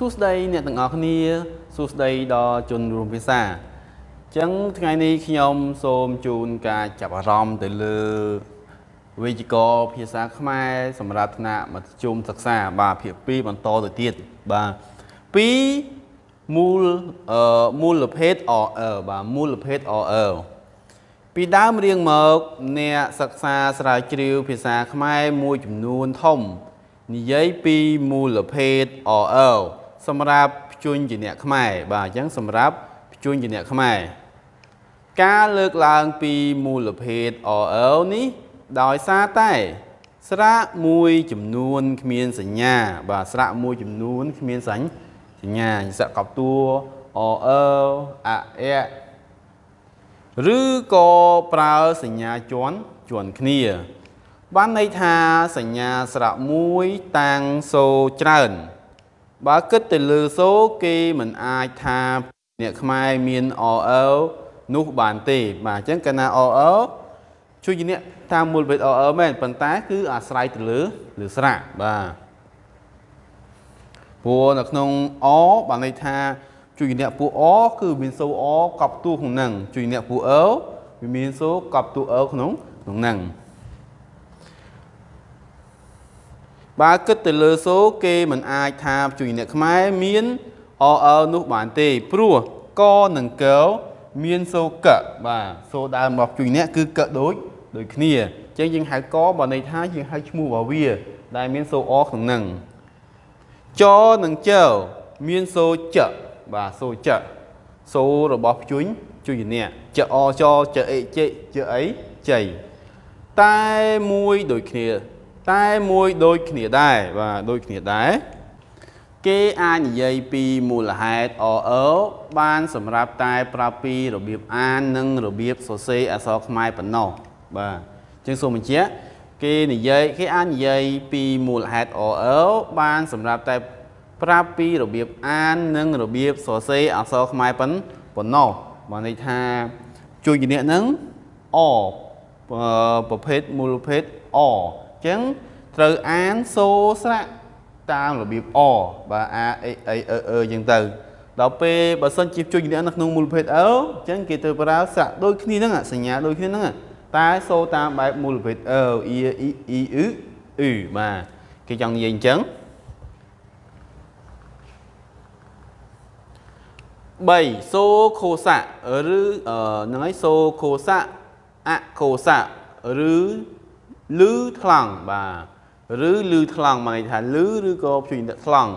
សួស្តីអ្នកទាំងអស់គ្នាសួស្តីដល់ជនរួមភាសាអញ្ចឹងថ្ងៃនេះខ្ញុំសូមជូនការចាប់អារម្មណ៍ទៅលើវិជ្ជាករភាសាខ្មែរសម្រាប់ថ្នាក់មធ្យមសិក្សាបាទភាគ2បន្តទៅទៀតបាទ2មូលអឺមូលភេទ OL បាទមូលភេទ OL ពីដើមរៀងមកអ្នកសិក្សាស្រាវជ្រាវភាសាខ្មែរមួយចំនួនធំនិយាយពីមូលភេទ OL សម្រាប់ភ្ជួញជាអ្នកខ្មែរបាទអញ្ចឹងសម្រាប់ភ្ជួញជាអ្នកខ្មែរការលើកឡើងពីមូលភេទ OL នេះដោយសារតែស្រៈមួយចំនួនគ្មានសញ្ញា បាទស្រៈមួយចំនួនគ្មានសញ្ញាស្រៈកប់តួ OL អៈឬក៏ប្រើសញ្ញាជាន់ជាន់គ្នា បានន័យថាសញ្ញាស្រៈមួយតាំងសូច្រើន បើគិតទៅលើសូគេមិនអាចថាអ្នកខ្មែរមាន OL នោះបានទេបាទអញ្ចឹងកាលណា OL ជួយជាអ្នកតាមមូលភេទ OL មែនប៉ុន្តែគឺអាស្រ័យទៅលើលើស្រៈបាទព្រោះនៅក្នុង O បានន័យថាជួយអ្នកពួក O គឺមានសូ O កប់ទួក្នុងហ្នឹងជួយអ្នកពួក L វាមានសូកប់ទួ L ក្នុងក្នុងហ្នឹង បើគិតទៅលើសូគេមិនអាចថាជួយអ្នកខ្មែរមាន OL នោះបានទេព្រោះកនិងកមានសូកបាទសូដើមរបស់ជួយអ្នកគឺកដូចដូចគ្នាអញ្ចឹងយើងហៅកបើន័យថាយើងហៅឈ្មោះរបស់វា ដែលមានសូអក្នុងហ្នឹងចនិងចមានសូចបាទសូចសូរបស់ភ្ជួញជួយអ្នកចអចចអេជចអីជ័យតែមួយដូចគ្នា តែមួយដូចគ្នាដែរបាទដូចគ្នាដែរគេអាចនិយាយពីមូលហេតុ OL បានសម្រាប់តែប្រាប់ពីរបៀបអាននិងរបៀបសរសេរអក្សរខ្មែរប៉ុណ្ណោះបាទជាងសូមបញ្ជាក់គេនិយាយគេអាចនិយាយពីមូលហេតុ OL បានសម្រាប់តែប្រាប់ពីរបៀបអាននិងរបៀបសរសេរអក្សរខ្មែរប៉ុណ្ប៉ុណ្ណោះបានន័យថាជួយជំនាញហ្នឹងអប្រភេទមូលភេទអអញ្ចឹងត្រូវអានសូស្រៈតាមរបៀបអបាទអាអេអេអឺអឺអញ្ចឹងទៅដល់ពេលបើសិនជាជួយជំនាញនៅក្នុងមូលភេទអឺអញ្ចឹងគេត្រូវប្រើស្រៈដូចគ្នាហ្នឹងសញ្ញាដូចគ្នាហ្នឹងតែសូតាមបែបមូលភេទអឺអ៊ីអ៊ីអ៊ីអ៊ឺអ៊ឺបាទគេចង់និយាយអញ្ចឹង3សូខូសៈឬហ្នឹងហើយសូខូសៈអខូសៈឬ លឺថ្លង់បាទឬលឺថ្លង់មកន័យថាលឺឬក៏ព្យញ្ញថ្លង់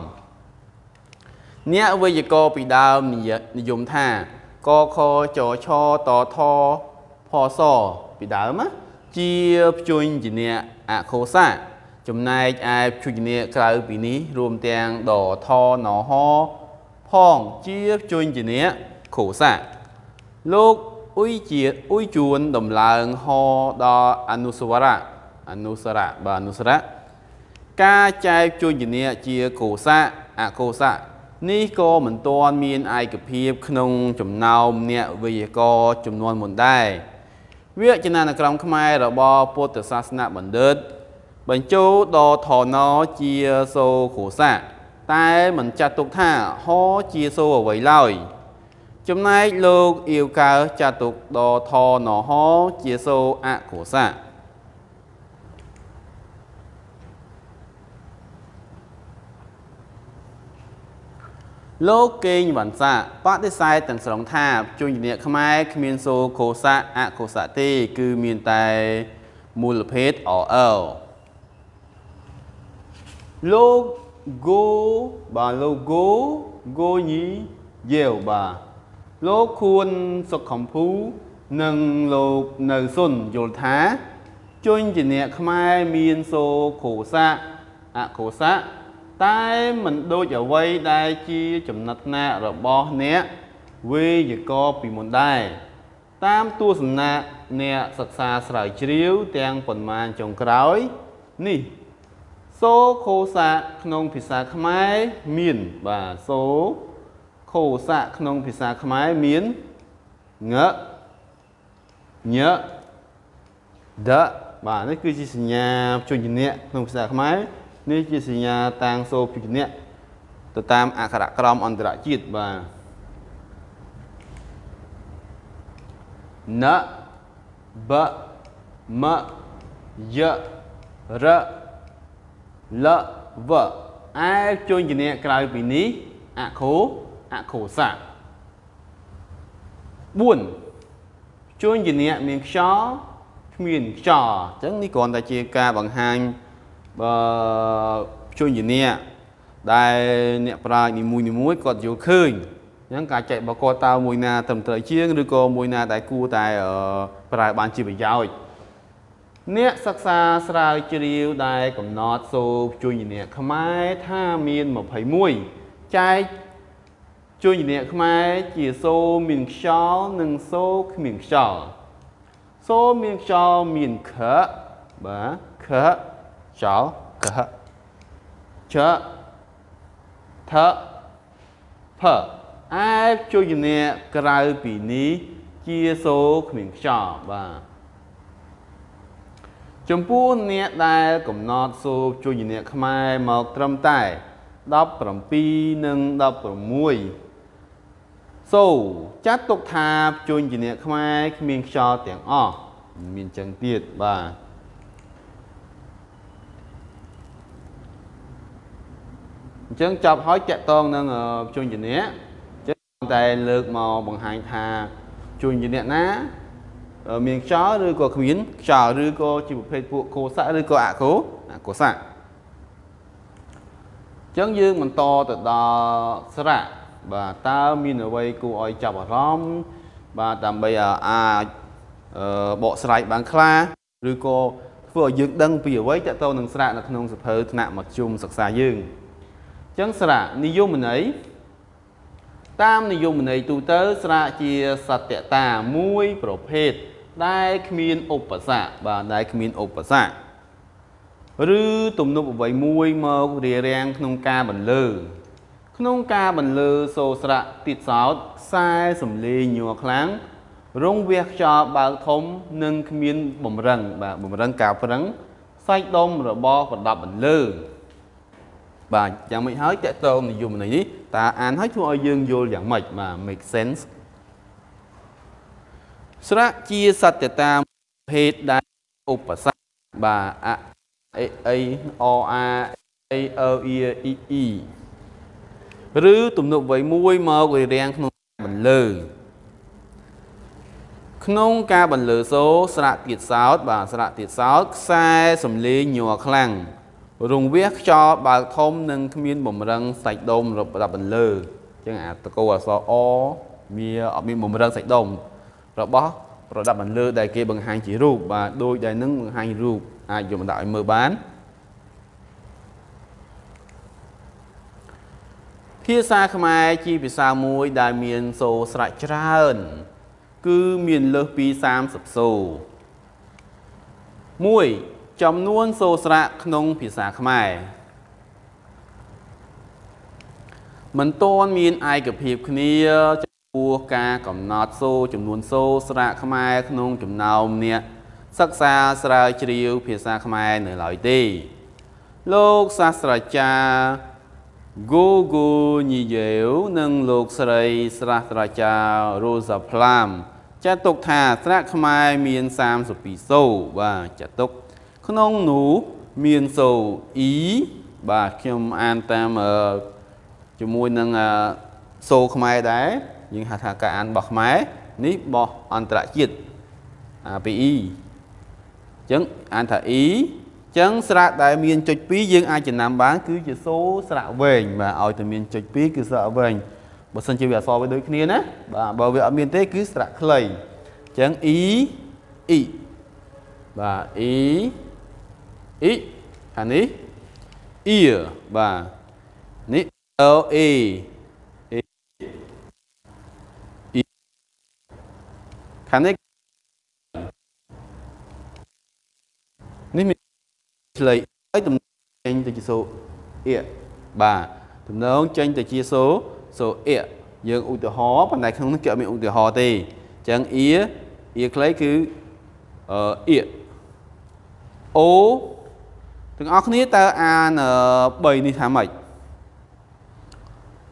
អ្នកវេយ្យាករណ៍ពីដើមនិយមថាកខចឆតថផសពីដើមណាជាព្យញ្ជនៈអខូសៈចំណែកឯព្យញ្ជនៈក្រៅពីនេះរួមទាំងដថណហផងជាព្យញ្ជនៈខូសៈលោកអ៊ុយជាអ៊ុយជួនដំឡើងហដល់អនុសវរៈ អនុសរៈបាទអនុសរៈការចែកព្យញ្ជនៈជាកោសៈអកោសៈនេះក៏មិនទាន់មានឯកភាព ក្នុងចំណោមអ្នកវិទ្យាករចំនួនមុនដែរវចនានុក្រមខ្មែររបស់ពុទ្ធសាសនបណ្ឌិត បញ្ចូលដល់ថណជាសូកោសៈតែមិនចាត់ទុកថាហជាសូអ្វីឡើយចំណែកលោកអៀវកើចាត់ទុកដល់ថណហជាសូអកុសៈ លោកកេងវ៉ាន់សាបដិសេធទាំងស្រុងថាជួញជំនះខ្មែរគ្មានសូកុសៈអកុសៈទេគឺមានតែមូលភេទ OL លោក go បាទលោក go go ញីយាវបាទលោកខួនសុខកំភូនិងលោកនៅសុនយល់ថាជួញជាអ្នកខ្មែរមានសូខោសៈអខោសៈ តែមិនដូចអ្វីដែលជាចំណិតណារបស់អ្នកវេយ្យាករណ៍ពីមុនដែរតាមទស្សនៈអ្នកសិក្សាស្រាវជ្រាវទាំងប៉ុន្មានចុងក្រោយនេះសូខោសៈក្នុងភាសាខ្មែរមានបាទសូខោសៈក្នុងភាសាខ្មែរមានងញដបាទនេះគឺជាសញ្ញាជញ្ញៈក្នុងភាសាខ្មែរ នេះជាសញ្ញាតាំងសូភញ្ញៈទៅតាមអក្ខរក្រមអន្តរជាតិបាទណបមយរលវឯជួញជំនះក្រៅពីនេះអខោអខោសា4ជួញជំនះមានខ្យល់គ្មានខ្យល់អញ្ចឹងនេះគ្រាន់តែជាការបង្ហាញ បើជួញជំនះដែលអ្នកប្រាជ្ញនីមួយនីមួយគាត់យល់ឃើញអញ្ចឹងការចែកបកតើមួយណាត្រឹមត្រូវជាងឬក៏មួយណាដែលគួរតែប្រើបានជាប្រយោជន៍អ្នកសិក្សាស្រាវជ្រាវដែលកំណត់សូជួយអ្នកខ្មែរថាមាន21ចែកជួយអ្នកខ្មែរជាសូមានខ្យល់និងសូគ្មានខ្យល់សូមានខ្យល់មានខបាទខ ខ្យល់កចថផឯជួយអ្នកក្រៅពីនេះជាសូគ្មានខ្យល់បាទចំពោះអ្នកដែលកំណត់សូរជួយអ្នកខ្មែរមកត្រឹមតែ17និង16សូចាត់ទុកថាជួញជាអ្នកខ្មែរគ្មានខ្យល់ទាំងអស់មានចឹងទៀតបាទ អញ្ចឹងចាប់ហើយតាក់តងនឹងជួញជាអ្នកអញ្ចឹងតែលើកមកបង្ហាញថាជួញជាអ្នកណាមានខ្យល់ឬក៏គ្មានខ្យល់ឬក៏ជាប្រភេទពួកកោសៈឬក៏អកោអកោសៈអញ្ចឹងយើងបន្តទៅដល់ស្រៈបាទតើមានអ្វីគួរឲ្យចាប់អារម្មណ៍បាទដើម្បីអាចបកស្រាយបានខ្លះឬក៏ធ្វើឲ្យយើងដឹងពីអ្វីតទៅនឹងស្រៈនៅក្នុងសភៅថ្នាក់មធ្យមសិក្សាយើងអញ្ចឹងស្រៈនិយមន័យតាមនិយមន័យទូទៅស្រៈជាសត្យតាមួយប្រភេទដែលគ្មានឧបសគ្គបាទដែលគ្មានឧបសគ្គឬទំនប់អ្វីមួយមករារាំងក្នុងការបន្លឺក្នុងការបន្លឺសូរស្រៈទៀតសោតខ្សែសំឡេងញ័រខ្លាំងរងវះខ្យល់បើកធំនិងគ្មានបំរឹងបាទបំរឹងការប្រឹងសាច់ដុំរបស់ប្រដាប់បន្លឺ បាទយ៉ាងម៉េចហើយតកតងនិយមន័យនេះតើអានហើយធ្វើឲ្យយើងយល់យ៉ាងម៉េចបាទ make sense ស្រៈជាសត្យតាភេទដែលឧបសគ្គបាទអអេអេអអាអេអឺអ៊ីអ៊ីអ៊ីឬទំនុកវ័យមួយមករារាំងក្នុងបន្លឺក្នុងការបន្លឺសូរស្រៈទៀតសោតបាទស្រៈទៀតសោតខ្សែសំលេងញ័រខ្លាំង រង្វះខ្យល់បើកធំនិងគ្មានបំរឹងសាច់ដុំរបស់បន្លឺអញ្ចឹងអាតកោអសអមានអត់មានបំរឹងសាច់ដុំរបស់ប្រដាប់បន្លឺដែលគេបង្ហាញជារូបបាទដូចដែលនឹងបង្ហាញរូបអាចយកមកដាក់ឲ្យមើលបានភាសាខ្មែរជាភាសាមួយដែលមានសូរស្រេចច្រើន គឺមានលើសពី30សូរ1 ចំនួនសូរស្រៈក្នុងភាសាខ្មែរមិនទាន់មានឯកភាពគ្នាពោះការកំណត់សូចំនួនសូស្រៈខ្មែរក្នុងចំណោមអ្នកសិក្សាស្រាវជ្រាវភាសាខ្មែរនៅឡើយទេ លោកសាស្ត្រាចារ្យ Google ញីយេវនិងលោកស្រីសាស្ត្រាចារ្យ Rosa Plum ចាត់ទុកថាស្រៈខ្មែរមាន32សូបាទចាត់ទុក ក្នុងនោះមានសូ E បាទខ្ញុំអានតាមជាមួយនឹងសូខ្មែរដែរយើងហៅថាការអានរបស់ខ្មែរនេះរបស់អន្តរជាតិអាពី E អញ្ចឹងអានថា E អញ្ចឹងស្រៈដែលមានចុច2យើងអាចចំណាំបានគឺជាសូរស្រៈវែងបាទឲ្យតែមានចុច2គឺស្រៈវែងបើសិនជាវាអក្សរវាដូចគ្នាណាបាទបើវាអត់មានទេគឺស្រៈខ្លីអញ្ចឹង E E បាទ E E អានេះ ear បាទនេះ L A ខាងនេះនេះមានឆ្លៃហើយទំនងចេញទៅជាសូអៀបាទទំនងចេញទៅជាសូសូអៀយើងឧទាហរណ៍ប៉ុន្តែក្នុងនេះគេអត់មានឧទាហរណ៍ទេអញ្ចឹងអៀអៀខ្លីគឺអឺអៀអូ ទាំងអស់គ្នាតើអាន3នេះថាម៉េច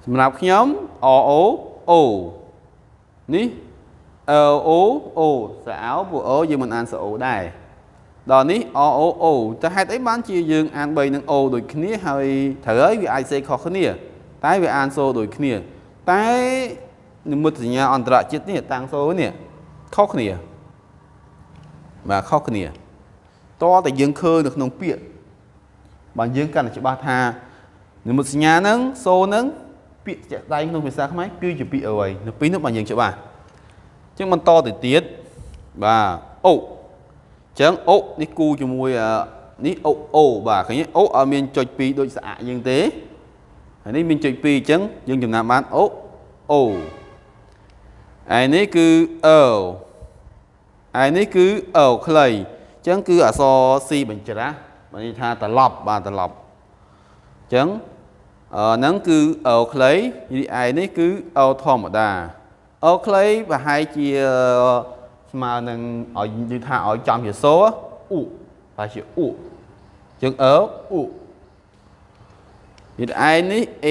សម្រាប់ខ្ញុំ o o o នេះ l o o ស្រអោពួក o យើងមិនអានស្រអូដែរដល់នេះ o o o តើហេតុអីបានជាយើងអាន3និង o ដូចគ្នាហើយត្រូវហើយវាអាចសេខុសគ្នា តែវាអានសូដូចគ្នា តែនិមិត្តសញ្ញាអន្តរជាតិនេះតាំងសូនេះខុសគ្នាបាទខុសគ្នាតតែយើងឃើញនៅក្នុងពាក្យ បើយើងកាន់តែច្បាស់ថានិមិត្តសញ្ញាហ្នឹងសូហ្នឹងពាក្យជាក់ស្ដែងក្នុងភាសាខ្មែរគឺជាពាក្យអ្វីនៅពីនោះបើយើងច្បាស់អញ្ចឹងបន្តទៅទៀតបាទអូអញ្ចឹងអូនេះគូជាមួយនេះអូអូបាទឃើញអូអត់មានចុច2ដូចស្អាក់យើងទេហើយនេះមានចុច2អញ្ចឹងយើងចំណាំបានអូអូឯនេះគឺអើឯនេះគឺអើខ្លីអញ្ចឹងគឺអក្សរ C បញ្ច្រាស់ បានន័យថាត្រឡប់បាទត្រឡប់អញ្ចឹងអឺហ្នឹងគឺអើខ្លីឯនេះគឺអើធម្មតាអើខ្លីប្រហែលជាស្មើនឹងឲ្យនិយាយថាឲ្យចំជាសូអ៊ូប្រហែលជាអ៊ូអញ្ចឹងអើអ៊ូនិយាយឯនេះ A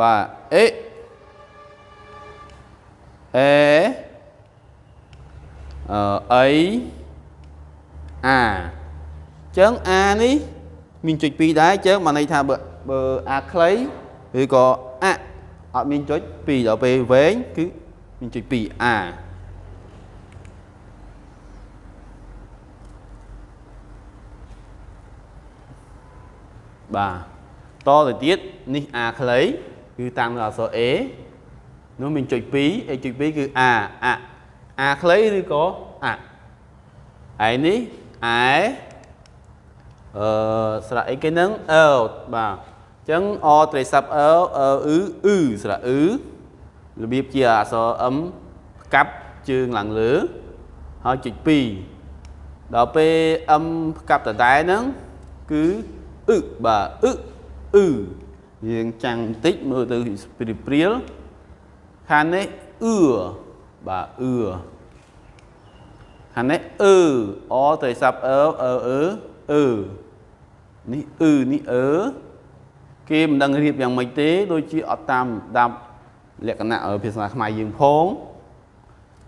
បាទ A អេអឺអីអា ចឹងអានេះមានចុច2ដែរចឹងបានន័យថាបើបើអាខ្លីឬក៏អាអត់មានចុច2ដល់ពេលវែងគឺមានចុច2អាបាទតទៅទៀតនេះអាខ្លីគឺតាមអក្សរ A នោះមានចុច2អេចុច2គឺ a អអាខ្លីឬក៏អឯនេះអែ អឺស្រៈអីគេហ្នឹងអឺបាទអញ្ចឹងអត្រីស័ព្ទអឺអឺអ៊ឺអ៊ឺស្រៈអ៊ឺរបៀបជាអក្សរ m ផ្កាប់ជើងឡើងលើហើយចុច2ដល់ពេល m ផ្កាប់ដដែលហ្នឹងគឺអ៊ឺបាទអ៊ឺអ៊ឺយើងចាំងបន្តិចមើលទៅព្រាលខាងនេះអឺបាទអឺខាងនេះអឺអត្រីស័ព្ទអឺអឺអឺអឺ នេះអឺនេះអឺគេមិនដឹងរៀបយ៉ាងម៉េចទេដូចជាអត់តាមតាមលក្ខណៈភាសាខ្មែរយើងផង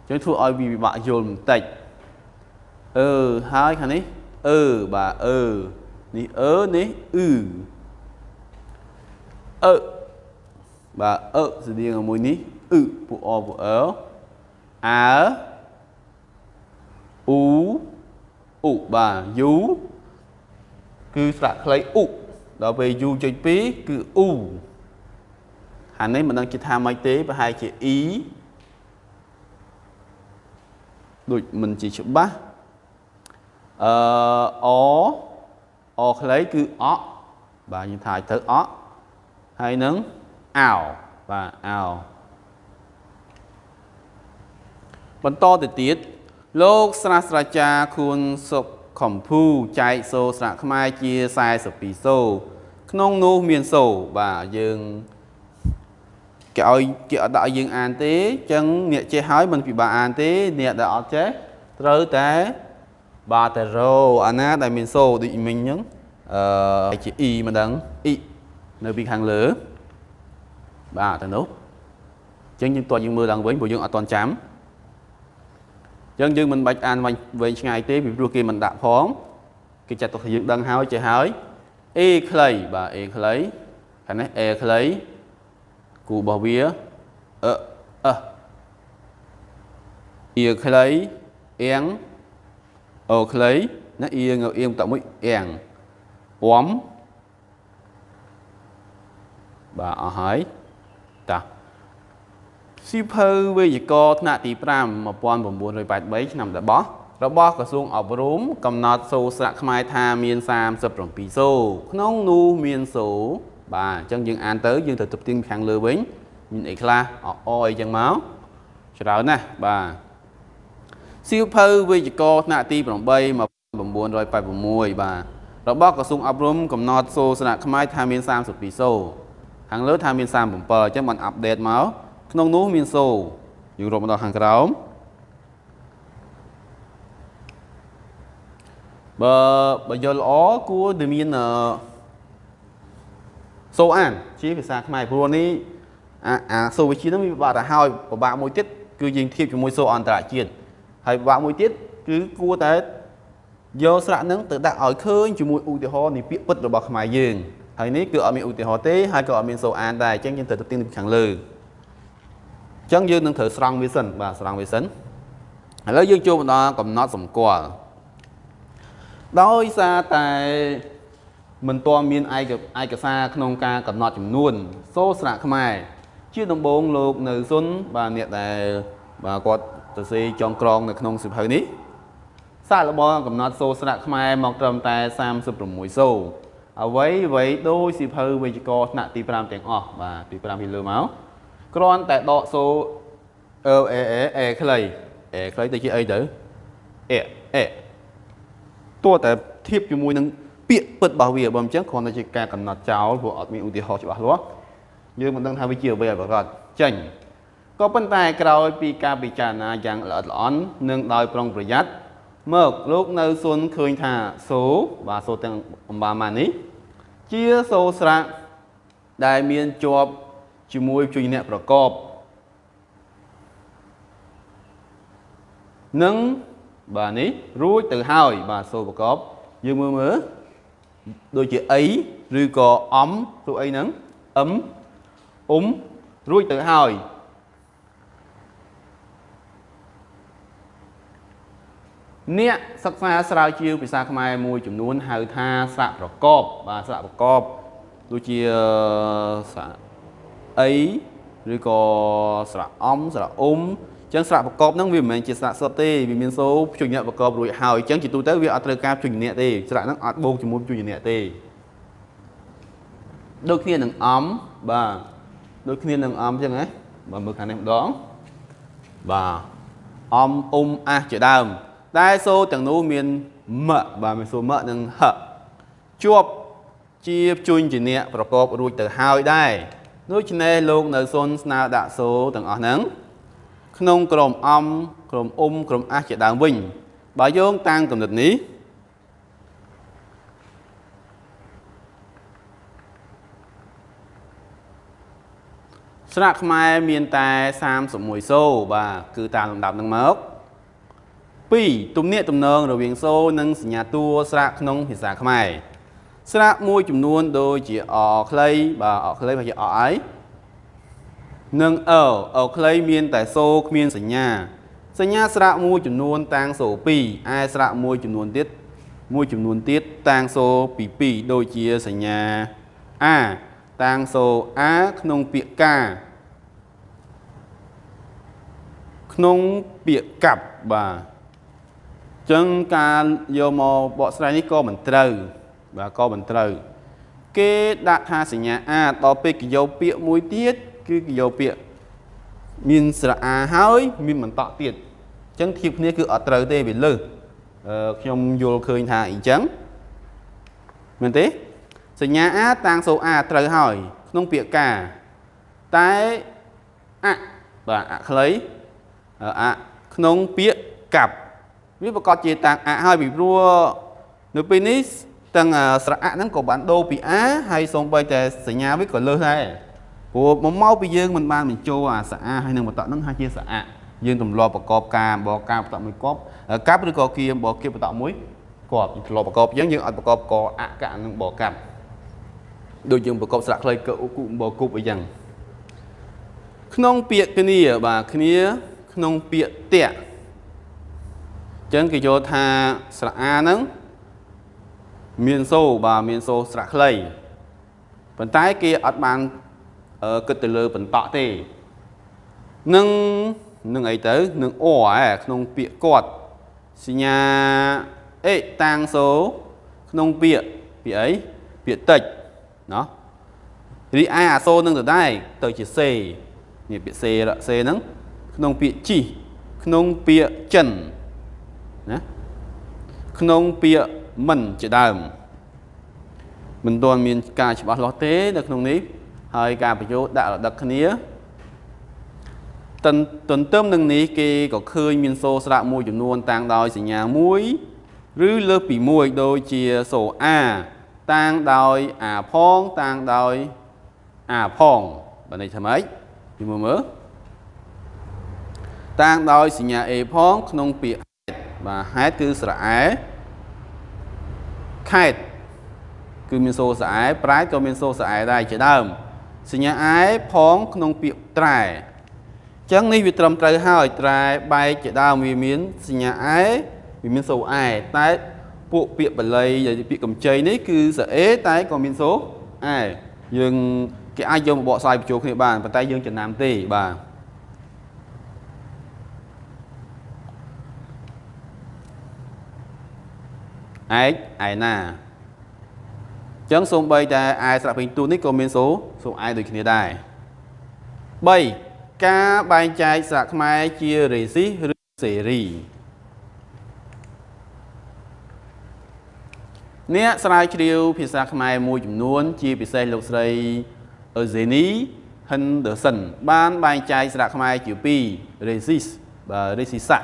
ចឹងធ្វើឲ្យវាពិបាកយល់បន្តិចអឺហើយខាងនេះអឺបាទអឺនេះអឺនេះអឺអឺបាទអឺស្តៀងជាមួយនេះអ៊ឺពួកអពួកអើអើអ៊ូអ៊ូបាទយូ គឺស្រៈខ្លីអ៊ូដល់ពេលយូចុច2គឺអ៊ូហានេះមិនដឹងជាថាម៉េចទេប្រហែលជាអ៊ីដូចមិនជាច្បាស់អឺអអខ្លីគឺអបាទយើងថាឲ្យទៅអហើយនឹងអោបាទអោបន្តទៅទៀតលោកស្រាស្រាចារ្យខួនសុក ខំភូចែកសូស្រៈខ្មែរជា42សូក្នុងនោះមានសូបាទយើងគេឲ្យគេអត់ដាក់ឲ្យយើងអានទេអញ្ចឹងអ្នកចេះហើយមិនពិបាកអានទេ អ្នកដែលអត់ចេះត្រូវតែបាទតែរោអាណាដែលមានសូដូចមិញអញ្ចឹងអឺជា e មិនដឹង e នៅពីខាងលើបាទទៅនោះអញ្ចឹងយើងតើយើងមើលឡើងវិញព្រោះយើងអត់តន់ចាំអញ្ចឹងយើងមិនបាច់អានវែងឆ្ងាយទេពីព្រោះគេមិនដាក់ផងគេចាត់ទុកថាយើងដឹងហើយចេះហើយ A ខ្លីបាទ A ខ្លីខាងនេះ A ខ្លីគូរបស់វាអឺអឺ E ខ្លីអៀងអូខ្លីណាអៀងអៀងតមួយអៀងអមបាទអស់ហើយតា សៀវភៅវេយ្យាករណ៍ថ្នាក់ទី5 1983ឆ្នាំតបោះរបស់ក្រសួងអប់រំកំណត់សូរស្រៈខ្មែរថាមាន37សូរក្នុងនោះមានសូរបាទអញ្ចឹងយើងអានទៅយើងទៅទប់ទៀងខាងលើវិញមានអីខ្លះអអអីចឹងមកច្រើនណាស់បាទសៀវភៅវេយ្យាករណ៍ថ្នាក់ទី8 1986បាទរបស់ក្រសួងអប់រំកំណត់សូរស្រៈខ្មែរថាមាន32សូរខាងលើថាមាន37អញ្ចឹងបានអាប់ដេតមក ក្នុងនោះមានសូយើងរាប់មកដល់ខាងក្រោមបើបើយល់ល្អគួរតែមានសូអាន ជាភាសាខ្មែរព្រោះនេះអាអាសូវិជាហ្នឹងវាពិបាកទៅហើយពិបាកមួយទៀតគឺយើងធៀបជាមួយសូអន្តរជាតិហើយពិបាកមួយទៀតគឺគួរតែយកស្រៈហ្នឹងទៅដាក់ឲ្យឃើញជាមួយឧទាហរណ៍នៃពាក្យពិតរបស់ខ្មែរយើងហើយនេះគឺអត់មានឧទាហរណ៍ទេហើយក៏អត់មានសូអានដែរអញ្ចឹងយើងត្រូវទៅទៀងពីខាងលើអញ្ចឹងយើងនឹងត្រូវស្រង់វាសិនបាទស្រង់វាសិនឥឡូវយើងចូលមកដល់កំណត់សម្គាល់ដោយសារតែមិនទាន់មានឯកឯកសារក្នុងការកំណត់ចំនួន សូស្រៈខ្មែរជាដំបូងលោកនៅសុនបាទអ្នកដែលបាទគាត់ទៅសេចងក្រងនៅក្នុងសិភៅនេះសាកល្បងកំណត់សូស្រៈខ្មែរមកត្រឹមតែ36សូអ្វីអ្វីដោយសិភៅវេយ្យាករណ៍ថ្នាក់ទី5ទាំងអស់បាទទី5ពីលើមក គ្រាន់តែដកសូអឺអេអេអេខ្លីអេខ្លីទៅជាអីទៅអេអេតួតែធៀបជាមួយនឹងពាក្យពិតរបស់វាបើមិនចឹងគ្រាន់តែជាការកំណត់ចោលព្រោះអត់មានឧទាហរណ៍ច្បាស់លាស់យើងមិនដឹងថាវាជាអ្វីឲ្យប្រកបចេញក៏ប៉ុន្តែក្រោយពីការពិចារណាយ៉ាងល្អិតល្អន់និងដោយប្រុងប្រយ័ត្នមកលោកនៅសុនឃើញថាសូបាទសូទាំងអំបាម៉ានេះជាសូស្រៈដែលមានជាប់ ជាមួយជួយអ្នកប្រកបនឹងបាទនេះរួចទៅហើយ បាទសូប្រកបយើងមើលមើលដូចជាអីឬក៏អំព្រោះអីហ្នឹងអឹមអ៊ុំរួចទៅហើយអ្នកសិក្សាស្រាវជ្រាវភាសាខ្មែរមួយចំនួនហៅថាស្រៈប្រកបបាទស្រៈប្រកបដូចជាស្រៈ អីឬក៏ស្រៈអំស្រៈអ៊ុំចឹងស្រៈប្រកបហ្នឹងវាមិនមែនជាស្រៈសុទ្ធទេវាមានសូភ្ជួយអ្នកប្រកបរួចហើយចឹងជាទូទៅវាអត់ត្រូវការជួយអ្នកទេស្រៈហ្នឹងអត់បូកជាមួយជួយអ្នកទេដូចគ្នានឹងអំបាទដូចគ្នានឹងអំចឹងណាបើមើលខាងនេះម្ដងបាទអំអ៊ុំអាសជាដើមតែសូទាំងនោះមានមបាទមានសូមនិងហជាប់ជាជួញជាអ្នកប្រកបរួចទៅហើយដែរ ដូច្នេះលោកនៅសុនស្នើដាក់សូទាំងអស់ហ្នឹងក្នុងក្រុមអំក្រុមអ៊ុំក្រុមអះជាដើមវិញ បើយោងតាមកំណត់នេះស្រៈខ្មែរមានតែ31សូបាទគឺតាមលំដាប់នឹងមក2ទំនាក់ទំនងរវាងសូនិងសញ្ញាតួស្រៈក្នុងភាសាខ្មែរ ស្រៈមួយចំនួនដូចជាអខ្លីបាទអខ្លីបើជាអអីនិងអអខ្លីមានតែសូគ្មានសញ្ញា សញ្ញាស្រៈមួយចំនួនតាំងសូ2ឯស្រៈមួយចំនួនទៀតមួយចំនួនទៀតតាំងសូពី2ដូចជាសញ្ញាអាតាំងសូអាក្នុងពាក្យកាក្នុងពាក្យកាប់បាទចឹងការយកមកបកស្រាយនេះក៏មិនត្រូវ បាទក៏មិនត្រូវ គេដាក់ថាសញ្ញាអាដល់ពេលគេយកពាក្យមួយទៀតគឺគេយកពាក្យមានស្រៈអាហើយមានបន្តទៀតអញ្ចឹងធៀបគ្នាគឺអត់ត្រូវទេវាលើសអឺខ្ញុំយល់ឃើញថាអញ្ចឹងមែនទេសញ្ញាអាតាំងសូអាត្រូវហើយ ក្នុងពាក្យកាតែអបាទអខ្លីអក្នុងពាក្យកាប់វាប្រកាសជាតាំងអហើយពីព្រោះនៅពេលនេះ ទាំងស្រៈហ្នឹងក៏បានដូរពីអាហើយសូម្បីតែសញ្ញាវាក៏លើសដែរព្រោះមកមកពីយើងមិនបានបញ្ចូលអាសអាហើយនឹងបតហ្នឹងហើយជាសអាយើងទម្លាប់ប្រកបការបកការបតមួយគប់កាប់ឬក៏គៀបគៀបបតមួយគប់ទម្លាប់ប្រកបយើងយើងអត់ប្រកបកអកនឹងបកាប់ដូចយើងប្រកបស្រៈខ្លីកឧគុបគប់អីចឹងក្នុងពាក្យគ្នាបាទគ្នាក្នុងពាក្យតាក់ចឹងគេយកថាស្រៈអាហ្នឹង មានសូបាទមានសូស្រៈខ្លីប៉ុន្តែគេអត់បានគិតទៅលើបន្តក់ទេនឹងនឹងអីទៅនឹងអឯក្នុងពាក្យគាត់សញ្ញាអេតាំងសូក្នុងពាក្យពាក្យអីពាក្យតិចណោះរីឯអាសូនឹងទៅដែរទៅជាសេនេះពាក្យសេសេហ្នឹងក្នុងពាក្យជីក្នុងពាក្យចិនណាក្នុងពាក្យ មិនជាដើមមិនទាន់មានការច្បាស់លាស់ទេនៅក្នុងនេះហើយការបញ្ចូលដាក់រដឹកគ្នាទន្ទន្ទឹមនឹងនេះគេក៏ឃើញមានសូស្រៈមួយចំនួនតាំងដោយសញ្ញាមួយឬលើសពីមួយដូចជាសូអាតាំងដោយអាផងតាំងដោយអាផងបើនេះថាម៉េចពីមើលមើលតាំងដោយសញ្ញា A ផងក្នុងពាក្យហេតុបាទហេតុគឺស្រអែ ខេតគឺមានសូរស្រអែប្រែក៏មានសូរស្រអែដែរជាដើមសញ្ញាអែផងក្នុងពាក្យត្រែអញ្ចឹងនេះវាត្រឹមត្រូវហើយត្រែបែកជាដើមវាមានសញ្ញាអែវាមានសូរអែតែពួកពាក្យបាលីពាក្យកម្ចីនេះគឺសអេតែក៏មានសូរអែយើងគេអាចយកមកបកស្រាយបញ្ចូលគ្នាបានប៉ុន្តែយើងចំណាំទេបាទ ឯកឯណាអញ្ចឹងសូម្បីតែឯស្រៈពេញទូនេះក៏មានសូសូឯដូចគ្នាដែរ3ការបែងចែកស្រៈខ្មែរជារេស៊ីសឬសេរីអ្នកស្រាវជ្រាវភាសាខ្មែរមួយចំនួន ជាពិសេសលោកស្រីអឺសេនី Henderson បានបែងចែកស្រៈខ្មែរជា2 resist បាទ resisa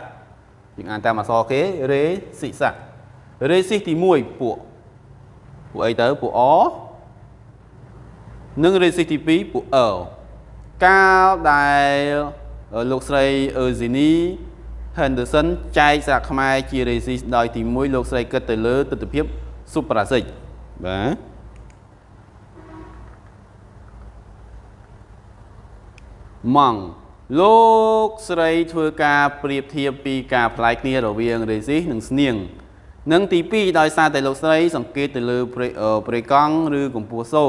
យើងអានតាមអក្សរគេ resisa resist ទី1ពួកពួកអីទៅពួកអនិង resist ទី2ពួកអកាលដែលលោកស្រីអឺស៊ីនី Henderson ចែកស្រៈខ្មែរជា resist ដោយទី1លោកស្រីគិតទៅលើទស្សនវិជ្ជា suprasic បាទម៉ង់លោកស្រីធ្វើការប្រៀបធៀបពីការផ្លាយគ្នារវាង resist និងស្នៀង និងទី2ដោយសារតែលោកស្រី សង្កេតទៅលើប្រេកង់ឬកម្ពស់សូ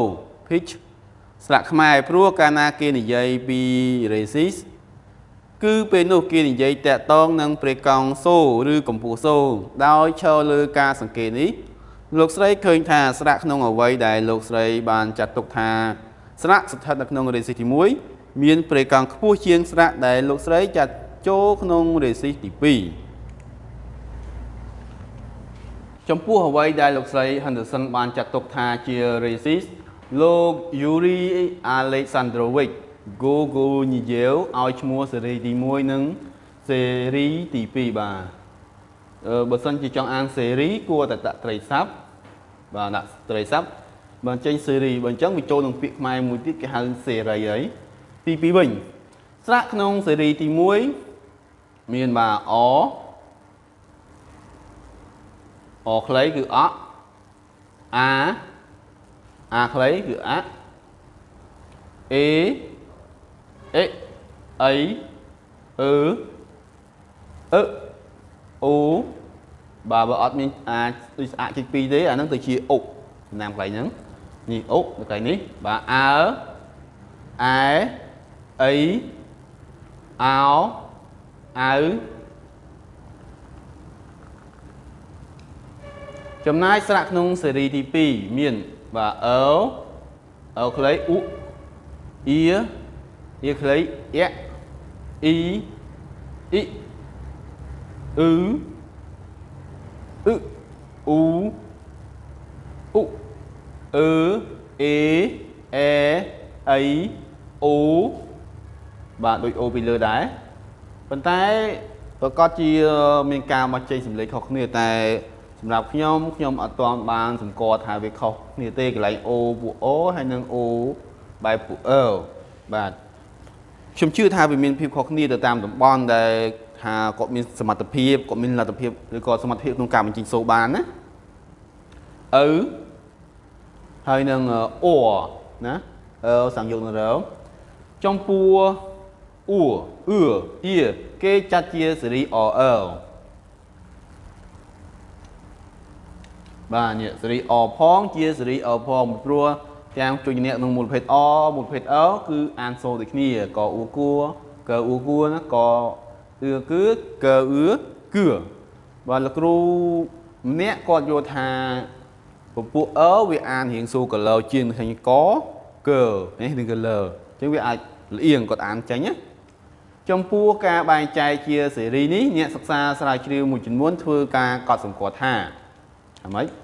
pitch ស្លាកខ្មែរព្រោះកាលណាគេនិយាយពី resist គឺពេលនោះគេនិយាយតាក់តងនឹងប្រេកង់សូឬកម្ពស់សូដោយឈរលើការសង្កេតនេះលោកស្រីឃើញថាស្រៈក្នុងអវ័យដែលលោកស្រីបានចាត់ទុកថាស្រៈស្ថិតនៅក្នុងរេស៊ីសទី1មានប្រេកង់ខ្ពស់ជាងស្រៈដែលលោកស្រីចាត់ចូលក្នុងរេស៊ីសទី2 ចំពោះអ្វីដែលលោកស្រី Henderson បានចាត់ទុកថាជា racist លោក Yuri Alexandrovich Gogoniev ឲ្យឈ្មោះស៊េរីទី1និងស៊េរីទី2បាទអឺបើសិនជាចង់អានស៊េរីគួរតែដាក់ត្រីស័ព្ទបាទដាក់ត្រីស័ព្ទបើចេញស៊េរីបើអញ្ចឹងវាចូលនឹងពាក្យខ្មែរមួយទៀតគេហៅសេរីហើយទី2វិញស្រៈក្នុងស៊េរីទី1មានបាទអ អខ្លីគឺអអាអាខ្លីគឺអអេអេអីអឺអឺអូបើបើអត់មានអាចដូចស្អាតជិះពីរទេអាហ្នឹងទៅជាអុកចំណាំកន្លែងហ្នឹងនេះអុកនៅកន្លែងនេះបាទអើអែអីអោអៅ ចំណាយស្រៈក្នុងស៊េរីទី2មានបាទអើអើខ្លីអ៊ុអ៊ីអ៊ីខ្លីអ៊អ៊ីអ៊ីអ៊ឺអ៊ឺអ៊ូអ៊ុអឺអេអេអៃអូបាទដូចអូពីលើដែរប៉ុន្តែប្រកាសជាមានការមកចេញសម្លេងខុសគ្នាតែ សម្រាប់ខ្ញុំខ្ញុំអត់ទាន់បានសម្គាល់ថាវាខុសគ្នាទេកន្លែងអូពួកអូហើយនិងអូបែបពួកអឺបាទខ្ញុំជឿថាវាមានភាពខុសគ្នាទៅតាមតំបន់ដែលថាគាត់មានសមត្ថភាពគាត់មានលទ្ធភាពឬក៏សមត្ថភាពក្នុងការបញ្ចេញសូរបានណាអ៊ូហើយនឹងអណាអឺសំយោគនឹងរចំពោះអ៊ូអឺអ៊ីគេចាត់ជាសេរីអអល បាទនេះសេរីអផងជាសេរីអផងព្រោះទាំងជួយអ្នកក្នុងមូលភេទអមូលភេទអគឺអានសូរដូចគ្នាកអ៊ូគួរកអ៊ូគួរណាកអឺគឺកអឺគឺ បាទលោកគ្រូម្នាក់គាត់យល់ថាពពួកអឺវាអានរៀងសូកលើជាងឃើញកកើនេះនឹងកលើអញ្ចឹងវាអាចលៀងគាត់អានចេញណាចំពោះការបែងចែកជាសេរីនេះអ្នកសិក្សាស្រាវជ្រាវមួយចំនួនធ្វើការកត់សម្គាល់ថាអ្ម៉េច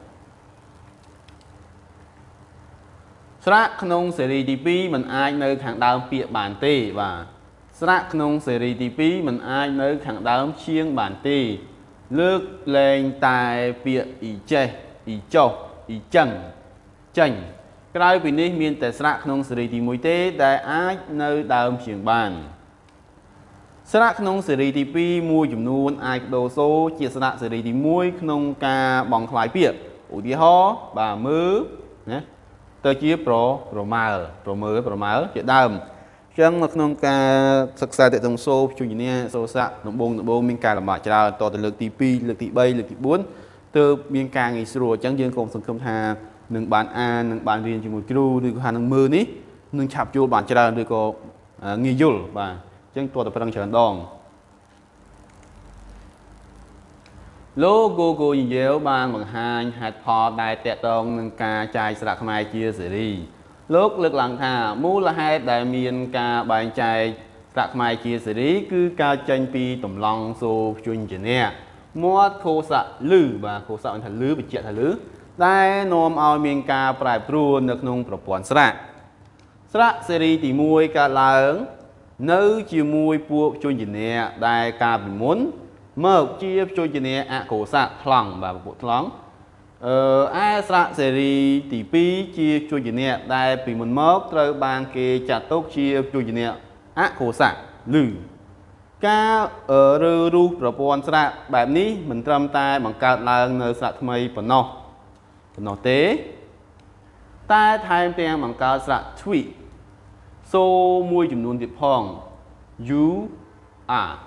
ស្រៈក្នុងសេរីទី2มันអាចនៅខាងដើមពាក្យបានទេបាទស្រៈក្នុងសេរីទី2มันអាចនៅខាងដើមជាងបានទេ លើកលែងតែពាក្យអ៊ីចេះអ៊ីចុះអ៊ីចឹងចេញ ក្រៅពីនេះមានតែស្រៈក្នុងសេរីទី1ទេ ដែលអាចនៅដើមជាងបានស្រៈក្នុងសេរីទី2មួយចំនួនអាចបដូរសូជាស្រៈសេរីទី1ក្នុងការបង់ខ្លាយពាក្យឧទាហរណ៍បាទមើលណា ទៅជាប្រប្រមាលប្រមើលប្រមាលជាដើមអញ្ចឹងនៅក្នុងការសិក្សាតេតងសូជួញញាសូស័កដំបងដំបងមានការលំបាកច្រើនតទៅលើកទី2លើកទី3លើកទី4ទើបមានការងាយស្រួលអញ្ចឹងយើងកុំសង្ឃឹមថានឹងបានអាននឹងបានរៀនជាមួយគ្រូឬក៏ថានឹងមើលនេះនឹងឆាប់យល់បានច្រើនឬក៏ងាយយល់បាទអញ្ចឹងតើតប្រឹងច្រើនដង លោក Google និយាយបានបង្ហាញហេតុផលដែលតកតងនឹងការចាយស្រាក់ខ្មែរជាសេរីលោកលើកឡើងថាមូលហេតុដែលមានការបែងចែកស្រាក់ខ្មែរជាសេរី គឺការចេញពីតម្លង់សូជញ្ជនៈមាត់ខោសៈលឺបាទខោសៈថាលឺបញ្ជាក់ថាលឺដែលនាំឲ្យមានការប្រែប្រួលនៅក្នុងប្រព័ន្ធស្រាក់ស្រាក់សេរីទី1កើតឡើង នៅជាមួយពួកជញ្ជនៈដែលកាលពីមុន មកជាជញ្ជនៈអកុសៈថ្លង់បាទពួកថ្លង់អឺឯស្រៈសេរីទី2ជាជញ្ជនៈដែលពីមុនមកត្រូវបានគេចាត់ទុកជាជញ្ជនៈអកុសៈឬការរើរូសប្រព័ន្ធស្រៈបែបនេះមិនត្រឹមតែបង្កើតឡើងនៅស្រៈថ្មីប៉ុណ្ណោះប៉ុណ្ណោះទេ តែថែមទាំងបង្កើតស្រៈ tweet សូមួយចំនួនទៀតផង you are អូ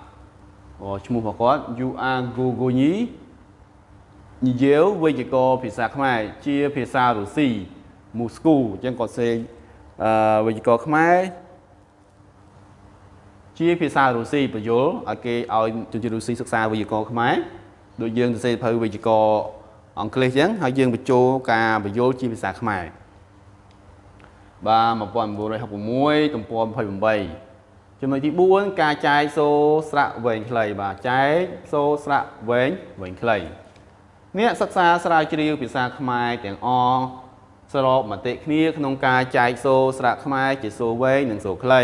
ឈ្មោះរបស់គាត់ you are gogoyi និយាយវេយ្យាករណ៍ភាសាខ្មែរជាភាសារុស្ស៊ីមូស្គូអញ្ចឹងគាត់សេអឺវេយ្យាករណ៍ខ្មែរជាភាសារុស្ស៊ីបញ្យលឲ្យគេឲ្យជនជាតិរុស្ស៊ីសិក្សាវេយ្យាករណ៍ខ្មែរដូចយើងសរសេរភៅវេយ្យាករណ៍អង់គ្លេសអញ្ចឹងហើយយើងបញ្ចូលការបញ្យលជាភាសាខ្មែរបាទ1966ទំព័រ28 ចំណុចទី4ការចែកសូស្រៈវែងខ្លីបាទចែកសូស្រៈវែងវែងខ្លីអ្នកសិក្សាស្រាវជ្រាវភាសាខ្មែរទាំងអស់សរុបមតិគ្នាក្នុងការចែកសូស្រៈខ្មែរជាសូវែងនិងសូខ្លី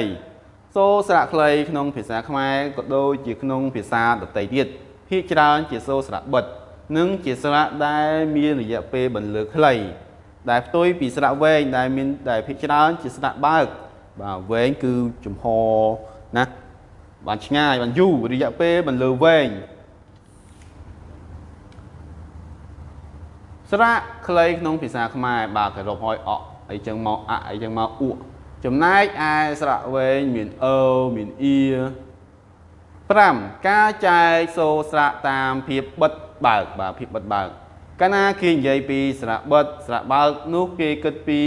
សូស្រៈខ្លីក្នុងភាសាខ្មែរក៏ដូចជាក្នុងភាសាដទៃទៀតភាគច្រើនជាសូស្រៈបិទនិងជាស្រៈដែលមានរយៈពេលបន្លឺខ្លីដែលផ្ទុយពីស្រៈវែងដែលមានដែលភាគច្រើនជាស្រៈបើក បាទវែងគឺចំហណាបានឆ្ងាយបានយូររយៈពេលបន្លឺវែងស្រៈខ្លីក្នុងភាសាខ្មែរបាទគេរាប់ហើយអកអីចឹងមកអអីចឹងមកអ៊ក់ចំណែកឯស្រៈវែងមានអឺមានអ៊ី5ការចែកសូស្រៈតាមភាពបិទបើកបាទភាពបិទបើកកាលណាគេនិយាយពីស្រៈបិទស្រៈបើកនោះគេគិតពី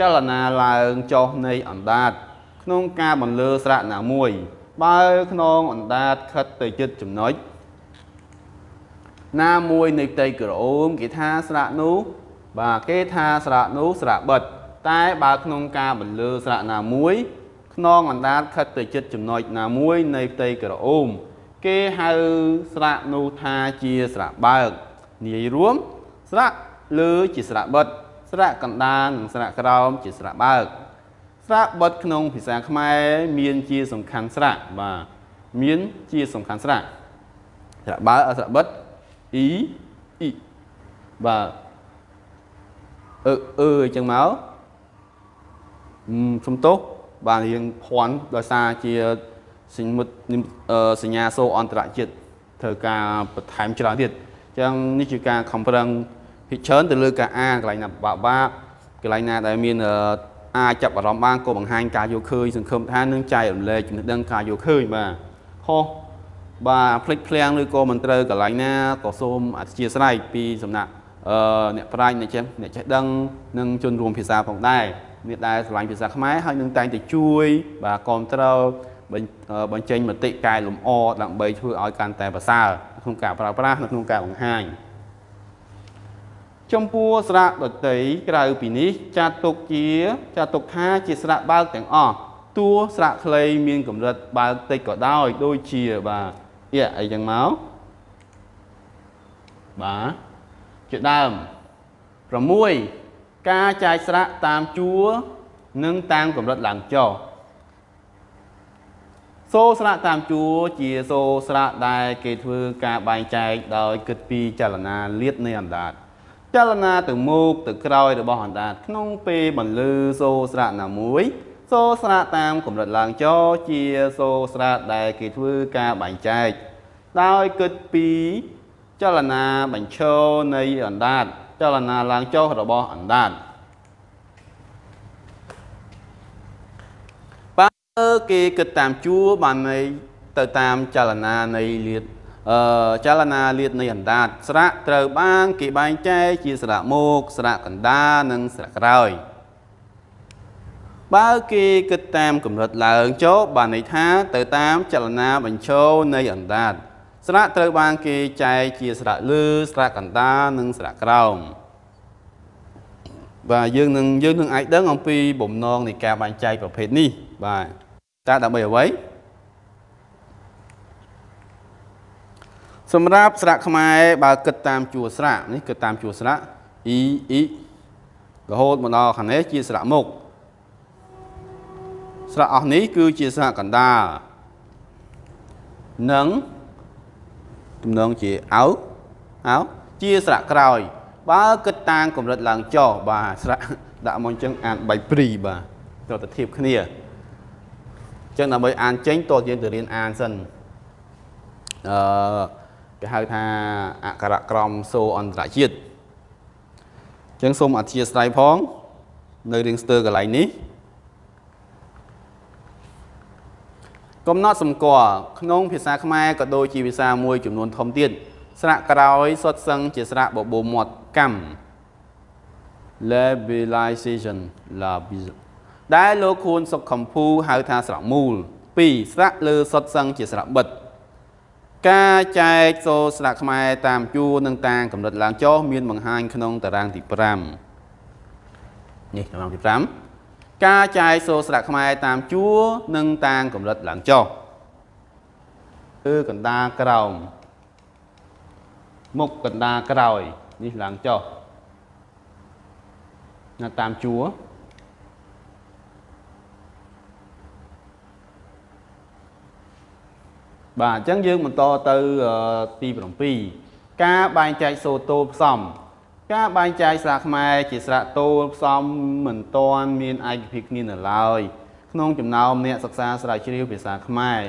ចលនាឡើងចុះនៃអណ្ដាត ក្នុងការបន្លឺស្រៈណាមួយ បើខ្នងអណ្ដាតខិតទៅជិតចំណុចណាមួយនៃផ្ទៃក្រអូមគេថាស្រៈនោះបាទគេថាស្រៈនោះស្រៈបិទតែបើក្នុងការបន្លឺស្រៈណាមួយខ្នងអណ្ដាតខិតទៅជិតចំណុចណាមួយនៃផ្ទៃក្រអូមគេហៅស្រៈនោះថាជាស្រៈបើកនិយាយរួមស្រៈលើជាស្រៈបិទ ស្រៈកណ្ដាលនិងស្រៈក្រោមជាស្រៈបើកស្រៈបិទក្នុងភាសាខ្មែរមានជាសំខាន់ស្រៈបាទមានជាសំខាន់ស្រៈស្រៈបើកស្រៈបិទអ៊ីអ៊ីបាទអឺអឺអញ្ចឹងមកសំទោសបាទរៀងភ័ន្តដោយសារជាសញ្ញមុតសញ្ញាសូអន្តរជាតិត្រូវការបន្ថែមច្រើនទៀតអញ្ចឹងនេះជាការខំប្រឹង ភិកច្រើនទៅលើការអានកន្លែងណាបាក់បាក់កន្លែងណាដែលមានអាចចាប់អារម្មណ៍បានក៏បង្ហាញការយកឃើញសង្ឃឹមថានឹងចែករំលែកចំណេះដឹងការយកឃើញបាទខុសបាទផ្លិចភ្លាំងឬក៏មិនត្រូវកន្លែងណាក៏សូមអធិស្ឋានពីសំណាក់អឺអ្នកប្រាជ្ញអ្នកចេះអ្នកចេះដឹងនិងជនរួមភាសាផងដែរមានដែលឆ្លាញ់ភាសាខ្មែរហើយនឹងតែងតែជួយ បាទគ្រប់គ្រងបញ្ចេញមតិកែលម្អដើម្បីធ្វើឲ្យកាន់តែប្រសើរក្នុងការប្រើប្រាស់នៅក្នុងការបង្ហាញ ចំពោះស្រៈដតីក្រៅពីនេះចាត់ទុកជាចាត់ទុកថាជាស្រៈបើកទាំងអស់តួស្រៈខ្លីមានកម្រិតបើកតិចក៏ដោយដូចជាបាទអៀអីចឹងមកបាទជាដើម6ការចាយស្រៈតាមជួរនិងតាមកម្រិតឡើងចុះសូស្រៈតាមជួរជាសូស្រៈដែលគេធ្វើការបែងចែកដោយគិតពីចលនាលាតនៃអណ្ដាត ចលនាទៅមុខទៅក្រោយរបស់អណ្ដាតក្នុងពេលបន្លឺសូរស្រៈណាមួយសូរស្រៈតាមកម្រិតឡើងចជាសូរស្រៈដែលគេធ្វើការបែងចែកដោយគិតពីចលនាបញ្ឈរនៃអណ្ដាតចលនាឡើងចុះរបស់អណ្ដាតបើគេគិតតាមជួរបានន័យទៅតាមចលនានៃលាតអឺ ចលនាលាតនៃអណ្ដាតស្រៈត្រូវបានគេបែងចែកជាស្រៈមុខស្រៈកណ្ដាលនិងស្រៈក្រោយបើគេគិតតាមកម្រិតឡើងចុះបានន័យថាទៅតាមចលនាបញ្ឈរនៃអណ្ដាតស្រៈត្រូវបានគេចែកជាស្រៈលើស្រៈកណ្ដាលនិងស្រៈក្រោមបាទយើងនឹងយើងនឹងអាចដឹងអំពីបំណងនៃការបែងចែកប្រភេទនេះបាទតើដើម្បីអ្វី សម្រាប់ស្រៈខ្មែរបើគិតតាមជួរស្រៈនេះគិតតាមជួរស្រៈអ៊ីអ៊ីរហូតមកដល់ខាងនេះជាស្រៈមុខស្រៈអស់នេះគឺជាស្រៈកណ្ដាលនិងទំនងជាអោអោជាស្រៈក្រោយ បើគិតតាមកម្រិតឡើងចុះបាទស្រៈដាក់មកអញ្ចឹងអានបៃព្រីបាទត្រូវតែធៀបគ្នាអញ្ចឹងដើម្បីអានចេញតោះយើងទៅរៀនអានសិនអឺ គេហៅថាអក្សរក្រមសូអន្តរជាតិអញ្ចឹងសូមអធិស្ឋានផង នៅរៀងស្ទើរកន្លែងនេះកំណត់សម្គាល់ក្នុងភាសាខ្មែរក៏ដូចជាភាសាមួយចំនួនធំទៀតស្រៈក្រោយសុទ្ធសឹងជាស្រៈបបោមាត់កម្ម labelization label ដែលលោកខួនសុខខំភូហៅថាស្រៈមូល2ស្រៈលើសុទ្ធសឹងជាស្រៈបិទ ការចែកសូរស្រៈខ្មែរតាមជួរនិងតាមកម្រិតឡើងចុះមានបង្ហាញក្នុងតារាងទី5នេះតារាងទី5ការចែកសូរស្រៈខ្មែរតាមជួរនិងតាមកម្រិតឡើងចុះគឺកណ្ដាលក្រោមមុខកណ្ដាលក្រោយនេះឡើងចុះនៅតាមជួរ បាទអញ្ចឹងយើងបន្តទៅទី7ការបែងចែកសូតូផ្សំការបែងចែកស្រៈខ្មែរជាស្រៈតូលផ្សំមិនទាន់មានឯកភាពគ្នានៅឡើយក្នុងចំណោមអ្នកសិក្សាស្រាវជ្រាវភាសាខ្មែរ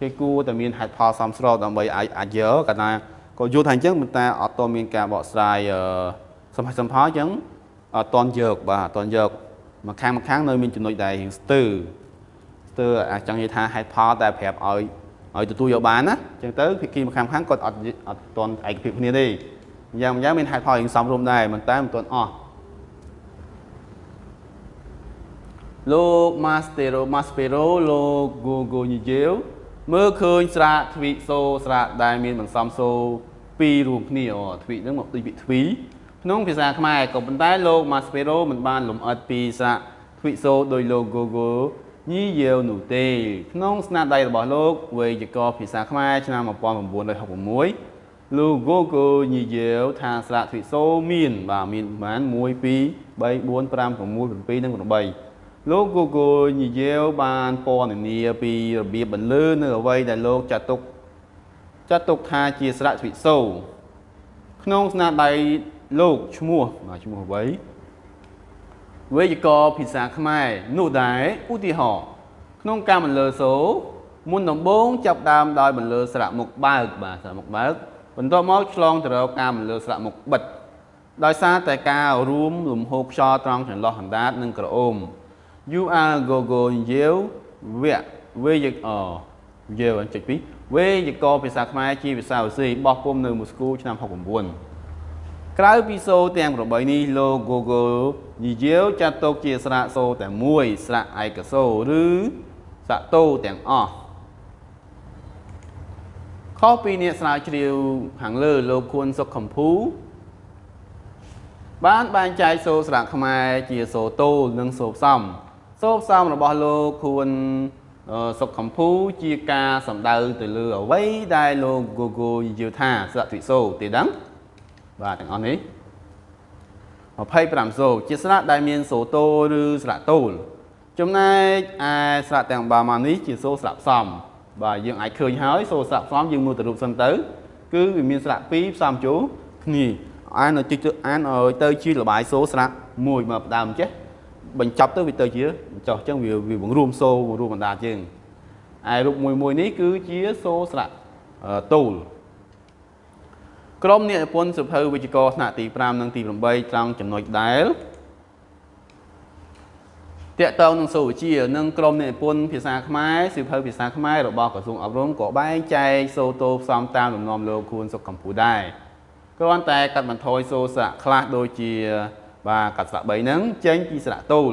គេគួរតែមានហេតុផលសមស្របដើម្បីអាចអាចយកកាលណាក៏យល់ថាអញ្ចឹងប៉ុន្តែអត់ទាន់មានការបកស្រាយសំខាន់សំផលអញ្ចឹងអត់ទាន់យកបាទអត់ទាន់យកមកខាងមកខាងនៅមានចំណុចដែលរៀងស្ទើរស្ទើរអាចចង់និយាយថាហេតុផលតែប្រាប់ឲ្យ ឲ្យទទួលយកបានណាអញ្ចឹងទៅភាគីម្ខាងខាងគាត់អត់អត់ទាន់ឯកភាពគ្នាទេយ៉ាងម្យ៉ាងមានហេតុផលរៀងសំរុំដែរមិនតែមិនទាន់អស់លោក Mastero Maspero លោក Gogo Nijel មើលឃើញស្រាទ្វិសូស្រាដែលមានបន្សំសូពីររួមគ្នាអូទ្វិហ្នឹងមកដូចពាក្យទ្វីក្នុងភាសាខ្មែរក៏ប៉ុន្តែលោក Maspero មិនបានលំអិតពីស្រាទ្វិសូដោយលោក Gogo ញីយាវនោះទេក្នុងស្នាដៃរបស់លោកវេយ្យាករណ៍ភាសាខ្មែរឆ្នាំ1966លោក Gogo ញីយាវថាស្រៈទ្វិសូមាន បាទមានប្រហែល1 2 3 4 5 6 7និង8លោក Gogo ញីយាវបានពណ៌នានាពីរបៀបបន្លឺនៅអ្វីដែលលោកចាត់ទុកចាត់ទុកថាជាស្រៈទ្វិសូក្នុងស្នាដៃលោកឈ្មោះបាទឈ្មោះអ្វី វេយ្យាករណ៍ភាសាខ្មែរនោះដែរឧទាហរណ៍ក្នុងការបន្លឺសូមុនដំបូងចាប់ដើមដោយបន្លឺស្រៈមុខបើកបាទស្រៈមុខបើកបន្ទាប់មកឆ្លងទៅរកការបន្លឺស្រៈមុខបិទដោយសារតែការរួមលំហូរខ្យល់ត្រង់ចន្លោះអណ្ដាតនិងក្រអូម you are go go យាវវៈវេយអយាវចុច2វេយ្យាករណ៍ភាសាខ្មែរជាភាសារុស្ស៊ីបោះពុំនៅមូស្គូឆ្នាំ69 ក្រៅពីសូរទាំង8នេះលោក Google និយាយចាត់ទុកជាស្រៈសូរតែមួយស្រៈឯកសូរឬស្រៈតូទាំងអស់ខុសពីអ្នកស្រាវជ្រាវខាងលើលោកខួនសុខខំភូបានបែងចែកសូរស្រៈខ្មែរជាសូរតូនិងសូរផ្សំសូរផ្សំរបស់លោកខួនសុខខំភូជាការសំដៅទៅលើអ្វីដែលលោក Google និយាយថាស្រៈទ្វិសូរទេដឹង បាទទាំងអស់នេះ25សូជាស្រៈដែលមានសូតូឬស្រៈតូលចំណែកឯស្រៈទាំងបាមកនេះជាសូស្រៈផ្សំបាទយើងអាចឃើញហើយសូស្រៈផ្សំយើងមើលទៅរូបសិនទៅ គឺវាមានស្រៈ2ផ្សំចូលគ្នាអានឲ្យតិចទៅអានឲ្យទៅជាលបាយសូស្រៈមួយមកដើមចេះបញ្ចប់ទៅវាទៅជាចោះអញ្ចឹងវាវាបង្រួមសូបង្រួមបណ្ដាជើងឯរូបមួយមួយនេះគឺជាសូស្រៈតូល ក្រុមអ្នកនិពន្ធសិភៅវិជ្ជករថ្នាក់ទី5និងទី8ត្រង់ចំណុចដែលតកតងនឹងសូវវិជ្ជានិងក្រុមអ្នកនិពន្ធភាសាខ្មែរសិភៅភាសាខ្មែររបស់ក្រសួងអប់រំក៏បែងចែកសូតូផ្សំតាមលំនាំលោកខួនសុកកម្ពុជាដែរគ្រាន់តែកាត់បន្ថយសូស្រៈខ្លះដូចជាបាទកាត់ស្រៈ3ហ្នឹងចេញពីស្រៈតូល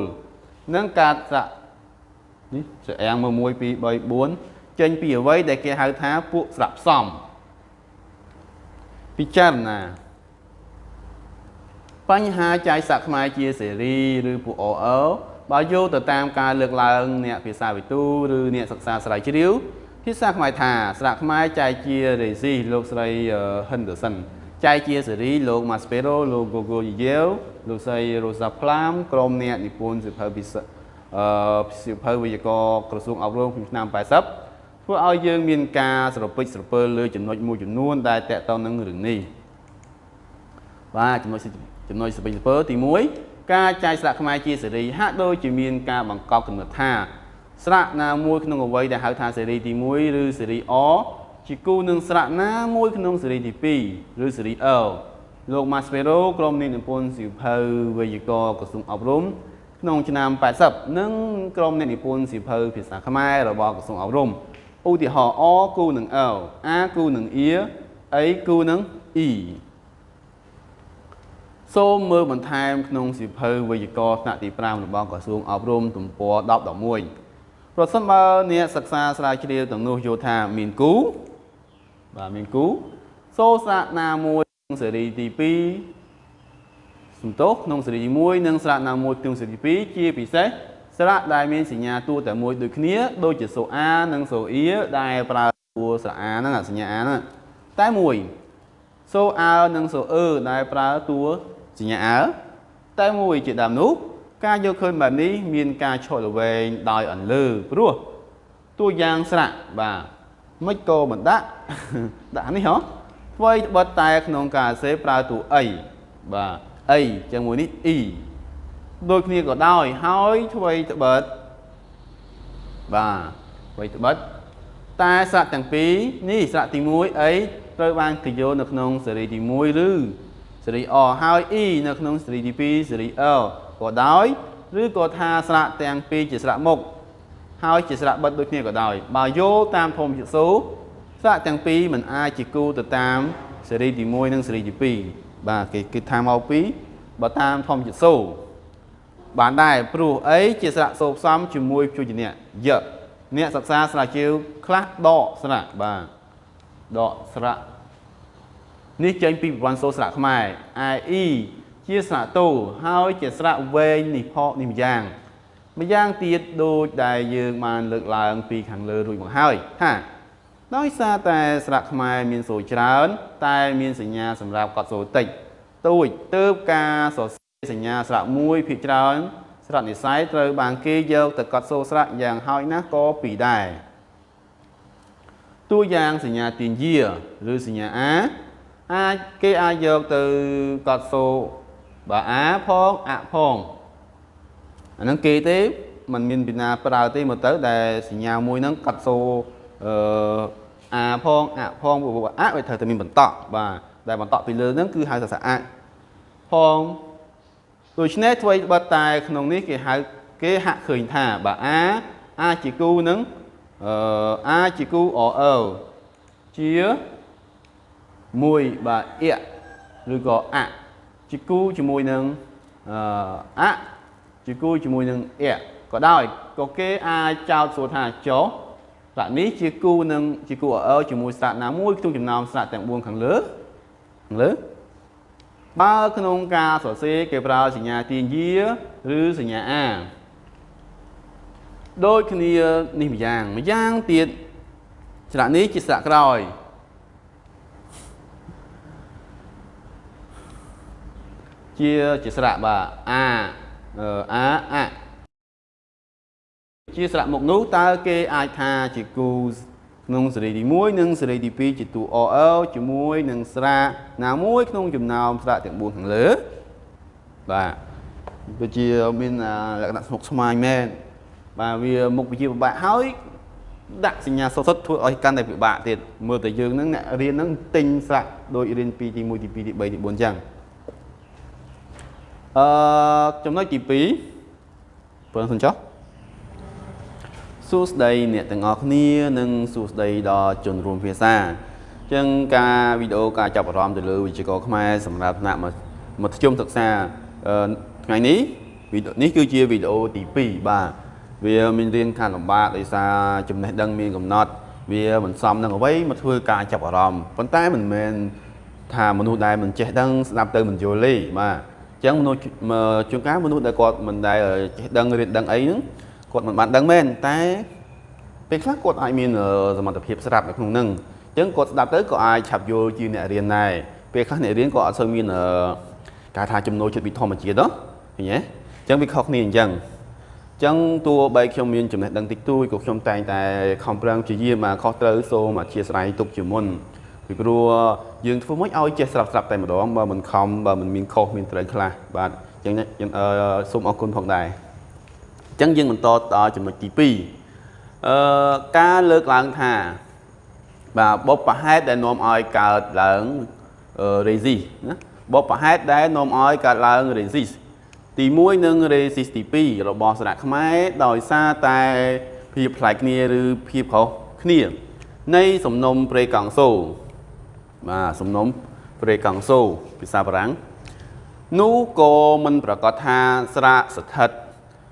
និងកាត់ស្រៈនេះស្រអាំង1 2 3 4ចេញពីអ្វីដែលគេហៅថាពួកស្រៈផ្សំ ពិចារណាបញ្ហាចាយស័កខ្មែរជាសេរីឬពួក OL បើយកទៅតាមការលើកឡើងអ្នកភាសាវិទូឬអ្នកសិក្សាស្រាវជ្រាវភាសាខ្មែរថាស្រៈខ្មែរចែកជារេស៊ីលោកស្រី Henderson ចែកជាសេរីលោក Maspero លោក Gogo Yeo លោកស្រី Rosa Plam ក្រុមអ្នកនិពន្ធសិភៅពិសេសអឺសិភៅវិទ្យាករក្រសួងអប់រំឆ្នាំ80 ធ្វើឲ្យយើងមានការស្រពេចស្រពើលើចំណុចមួយចំនួន ដែលតកតនឹងរឿងនេះបាទចំណុចចំណុចស្រពេចស្រពើទី1ការចាយស្រាក់ខ្មែរជាសេរីហាក់ដូចជាមានការបង្កប់កំណត់ថាស្រាក់ណាមួយក្នុងអ្វីដែលហៅថាសេរីទី1ឬសេរីអជាគូនឹងស្រៈណាមួយក្នុងស៊េរីទី2ឬស៊េរី L លោក Maspero ក្រុមអ្នកនិពន្ធសៀវភៅវេយ្យាករណ៍ក្រសួងអប់រំក្នុងឆ្នាំ80និងក្រុមអ្នកនិពន្ធសៀវភៅភាសាខ្មែររបស់ក្រសួងអប់រំ ឧទាហរណ៍អគូនឹង L អាគូនឹង E អីគូនឹង E សូមមើលបន្ថែមក្នុងសៀវភៅវេយ្យាករណ៍ថ្នាក់ទី5របស់ក្រសួងអប់រំទំព័រ1011ប្រសិនបើអ្នកសិក្សាស្រាវជ្រាវទាំងនោះយល់ថាមានគូបាទមានគូសូស្រៈណាមួយក្នុងស៊េរីទី2សំទោសក្នុងស៊េរីទី1និងស្រៈណាមួយក្នុងស៊េរីទី2ជាពិសេស ស្រៈដែលមានសញ្ញាតួតែមួយដូចគ្នាដូចជាសូអានិងសូអ៊ីដែលប្រើតួស្រៈអាហ្នឹងសញ្ញាអាហ្នឹងតែមួយសូអើនិងសូអឺដែលប្រើតួសញ្ញាអើតែមួយជាដើមនោះការយកឃើញបែបនេះមានការឈរល្វែងដោយអន្លើព្រោះតួយ៉ាងស្រៈបាទមិនក៏មិនដាក់ដាក់នេះហ៎អ្វីត្បិតតែក្នុងការសេប្រើតួអីបាទអីជាមួយនេះអ៊ី ដូចគ្នាក៏ដោយហើយអ្វីត្បិតបាទអ្វីត្បិតតែស្រៈទាំងពីរនេះស្រៈទី1អីត្រូវបានគេយកនៅក្នុងសេរីទី1ឬសេរី O ហើយ E នៅក្នុងសេរីទី2សេរី L ក៏ដោយឬក៏ថាស្រៈទាំងពីរជាស្រៈមុខហើយជាស្រៈបិទដូចគ្នាក៏ដោយបើយោតាមធម្មជាតិសូស្រៈទាំងពីរมันអាចជាគូទៅតាមសេរីទី1និងសេរីទី2បាទគេគេថាមកពីបើតាមធម្មជាតិសូ បានដែរព្រោះអីជាស្រៈសូផ្សំជាមួយព្យញ្ជនៈយៈអ្នកសិក្សាស្រាវជ្រាវខ្លះដកស្រៈបាទដកស្រៈនេះចេញពីប្រព័ន្ធសូស្រៈខ្មែរឯ E ជាស្រៈតូហើយជាស្រៈវែងនេះផកនេះម្យ៉ាងម្យ៉ាងទៀតដូចដែលយើងបានលើកឡើងពីខាងលើរួចមកហើយថាដោយសារតែស្រៈខ្មែរមានសូរច្រើន តែមានសញ្ញាសម្រាប់កត់សូរតិចទូចទៅការសរ សេរសញ្ញាស្រៈមួយភាគច្រើនស្រៈនិស័យត្រូវបានគេយកទៅកត់សូរស្រៈយ៉ាងហោចណាស់ក៏ពីរដែរតួយ៉ាងសញ្ញាទាញយាឬសញ្ញាអាអាចគេអាចយកទៅកត់សូរបើអាផងអផងអាហ្នឹងគេទេมันមានពីណាប្រើទេមកទៅដែលសញ្ញាមួយហ្នឹងកាត់សូអឺអាផងអផងអវាត្រូវតែមានបន្តក់បាទដែលបន្តក់ពីលើហ្នឹងគឺហៅថាអផង ដូច្នេះធ្វើបិទតែក្នុងនេះគេហៅគេហាក់ឃើញថាបើអាអាជាគូនឹងអឺអាជាគូអអើជាមួយបាទអ៊ឬក៏អជាគូជាមួយនឹងអឺអជាគូជាមួយនឹងអ៊ក៏ដោយក៏គេអាចចោទសួរថាចុះស្រៈនេះជាគូនឹងជាគូអើជាមួយស្រៈណាមួយក្នុងចំណោមស្រៈទាំង4ខាងលើខាងលើ បើក្នុងការសរសេរគេប្រើសញ្ញាទាញយាឬសញ្ញាអាដូចគ្នានេះម្យ៉ាងម្យ៉ាងទៀតស្រៈនេះជាស្រៈក្រោយជាជាស្រៈបាទអាអាអជាស្រៈមុខនោះតើគេអាចថាជាគូ ក្នុងសេរីទី1និងសេរីទី2ជាតួ OL ជាមួយនឹងស្រាកណាមួយក្នុងចំណោមស្រាកទាំង4ខាងលើបាទដូចជាមានលក្ខណៈស្មុគស្មាញមែនបាទវាមុខវិជ្ជាពិបាកហើយដាក់សញ្ញាសុទ្ធសុទ្ធធ្វើឲ្យកាន់តែពិបាកទៀតមើលតែយើងហ្នឹងអ្នករៀនហ្នឹងទិញស្រាក់ដូចរៀនពីទី1ទី2ទី3ទី4អញ្ចឹងអឺចំណុចទី2បើសិនចុះ សួស្តីអ្នកទាំងអស់គ្នានិងសួស្តីដល់ជនរួមភាសាអញ្ចឹងការវីដេអូការចាប់អារម្មណ៍ទៅលើវិជ្ជាករខ្មែរសម្រាប់ថ្នាក់មធ្យមសិក្សាថ្ងៃនេះវីដេអូនេះគឺជាវីដេអូទី2បាទវាមានរៀនខាងលំបាកដោយសារចំណេះដឹងមានកំណត់ វាមិនសមនឹងអ្វីមកធ្វើការចាប់អារម្មណ៍ប៉ុន្តែមិនមែនថាមនុស្សដែលមិនចេះដឹងស្ដាប់ទៅមិនយល់ទេបាទអញ្ចឹងមនុស្សជួនកាលមនុស្សដែលគាត់មិនដែលចេះដឹងរៀនដឹងអីហ្នឹង គាត់មិនបានដឹងមែនតែពេលខ្លះគាត់អាចមានសមត្ថភាពស្រាប់នៅក្នុងហ្នឹងអញ្ចឹងគាត់ស្ដាប់ទៅក៏អាចឆាប់យល់ជាអ្នករៀនដែរពេលខ្លះអ្នករៀនក៏អត់សូវមានការថាចំណូលចិត្តពីធម្មជាតិហ៎ឃើញទេអញ្ចឹងវាខុសគ្នាអញ្ចឹងអញ្ចឹងតួបីខ្ញុំមានចំណេះដឹងតិចតួចក៏ខ្ញុំតែងតែខំប្រឹងព្យាយាមមកខុសត្រូវសូមអធិស្ឋានទុកជាមុនពីព្រោះយើងធ្វើមិនឲ្យចេះស្រាប់ស្រាប់តែម្ដងបើមិនខំបើមិនមានខុសមានត្រូវខ្លះបាទអញ្ចឹងសូមអរគុណផងដែរអញ្ចឹងយើងបន្តដល់ចំណុចទី2អឺការលើកឡើងថាបាទបុព្វហេតុដែលនាំឲ្យកើតឡើង resist ណាបុព្វហេតុដែលនាំឲ្យកើតឡើង resist ទី1និង resist ទី2របស់សារៈខ្មែរដោយសារតែភាពប្លែកគ្នាឬភាពខុសគ្នា នៃសំណុំព្រេកង់សូបាទសំណុំព្រេកង់សូភាសាបារាំងនោះក៏មិនប្រកាសថាស្រាកស្ថិត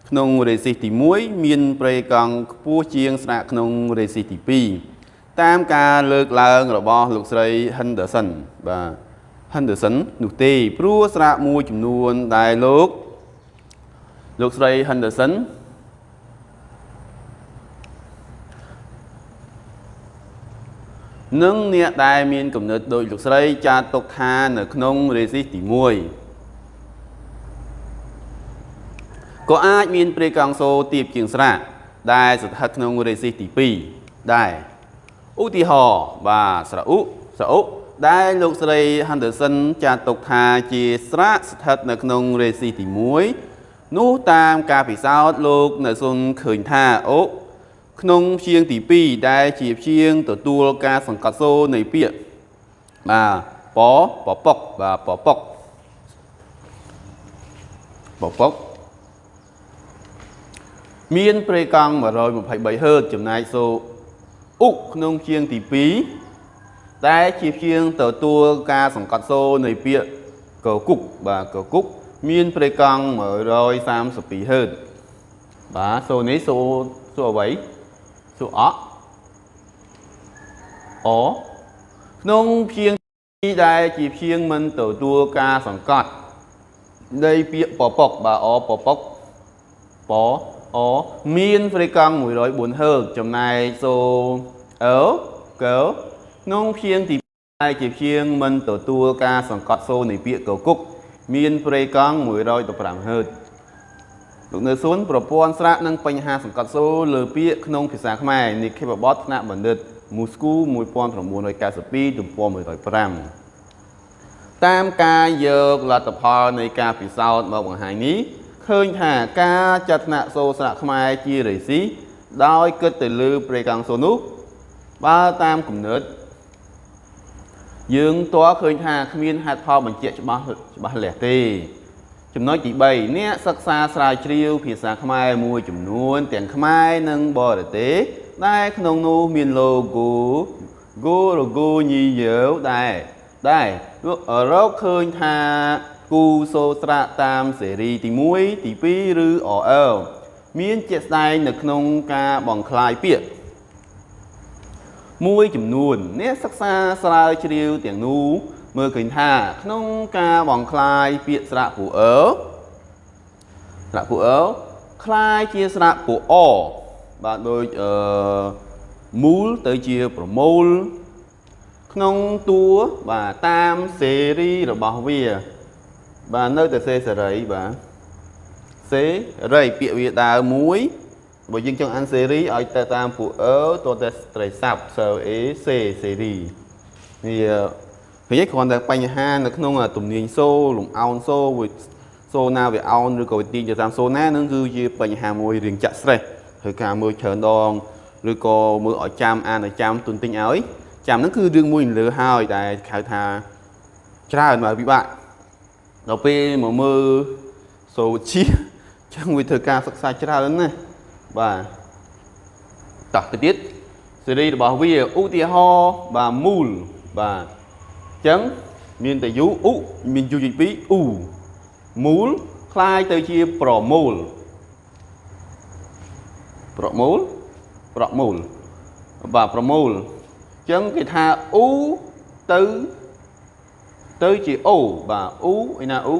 ក្នុងរេស៊ីសទី1មានប្រេកង់ខ្ពស់ជាងស្រាកក្នុងរេស៊ីសទី2តាមការលើកឡើងរបស់លោកស្រី Henderson បាទ Henderson នោះទេព្រោះស្រាកមួយចំនួនដែលលោកលោកស្រី Henderson និងអ្នកដែលមានគំនិតដោយលោកស្រីចាត់ទុកថានៅក្នុងរេស៊ីសទី1 ក៏អាចមានព្រាយកង់សូទៀបជាងស្រាកដែលស្ថិតក្នុងរេស៊ីសទី2ដែរឧទាហរណ៍បាទស្រឧស្រឧដែលលោកស្រី Henderson ចាត់ទុកថាជាស្រាកស្ថិតនៅក្នុងរេស៊ីសទី1នោះតាមការពិសោធន៍លោកនៅសុនឃើញថាអូក្នុងព្យាង្គទី2ដែលជាព្យាង្គទទួលការសង្កត់សូនៃពាក្យបាទពពពុកបាទពពុកពពុក មានប្រេកង់ 123ហឺតចំណែកសូអ៊ុក្នុងជាងទី2ដែលជាជាងទទួលការសង្កត់សូនៃពាក្យកគុកបាទកគុកមានប្រេកង់ 132ហឺតបាទសូនេះសូសូអ្វីសូអអក្នុងជាងដែលជាជាងមិនទទួលការសង្កត់នៃពាក្យពពុកបាទអពពុកព អមានហ្វ្រីកង់104ហឺតចំណែកសូអឺកឺក្នុងព្យាង្គទី2ជាព្យាង្គមិនទទួលការសង្កត់សូនៃពាក្យកគុក មានហ្វ្រីកង់115ហឺតលោកនៅសួនប្រព័ន្ធស្រៈនិងបញ្ហាសង្កត់សូលើពាក្យក្នុងភាសាខ្មែរនិខេបបទថ្នាក់បណ្ឌិតមូស្គូ1992ទំព័រ105តាមការយកលទ្ធផលនៃការពិសោធន៍មកបង្ហាញនេះ ឃើញថាការចាត់ថ្នាក់សូស្រៈខ្មែរជារេស៊ីដោយគិតទៅលើប្រេកង់សូនោះបើតាមគំនិតយើងតើឃើញថាគ្មានហេតុផលបញ្ជាក់ច្បាស់ច្បាស់លាស់ទេចំណុចទី3អ្នកសិក្សាស្រាវជ្រាវភាសាខ្មែរមួយចំនួន ទាំងខ្មែរនិងបរទេសដែលក្នុងនោះមាន logo go logo ញីយើដែរដែររកឃើញថា គូសូស្រៈតាមសេរីទី1ទី2ឬ OL មានជាក់ស្ដែងនៅក្នុងការបង្คลายពាក្យមួយចំនួនអ្នកសិក្សាស្រាវជ្រាវទាំងនោះមើលឃើញថាក្នុងការបង្คลายពាក្យស្រៈពូអឺស្រៈពូអឺคล้ายជាស្រៈពូអបាទដូចអឺមូលទៅជាប្រមូលក្នុងតួបាទតាមសេរីរបស់វា បាទនៅតែសេសេរីបាទសេរីពាក្យវាដើមមួយបើយើងចង់អានសេរីឲ្យទៅតាមពួកអឺតទៅត្រីស័ព្ទ so a c សេរីវាឃើញគ្រាន់តែបញ្ហានៅក្នុងទំនាញសូលំអោនសូវាសូណាវាអោនឬក៏វាទាញទៅតាមសូណានឹងគឺជាបញ្ហាមួយរៀងចាក់ stress ហើយការមើលច្រើនដងឬក៏មើលឲ្យចាំអានឲ្យចាំទុនទិញឲ្យចាំហ្នឹងគឺរឿងមួយលើហើយតែហៅថាច្រើនមកពិបាក ដល់ពេលមកមើលសូជាចឹងវាធ្វើការសិក្សាច្រើនណាស់បាទតោះទៅទៀតសេរីរបស់វាឧទាហរណ៍បាទមូលបាទអញ្ចឹងមានតែយូឧមានយូជាពីរអ៊ូមូលคล้ายទៅជាប្រមូលប្រមូលប្រមូលបាទប្រមូលអញ្ចឹងគេថាអ៊ូទៅ ទៅជាអូបាទអ៊ូឯណាអ៊ូ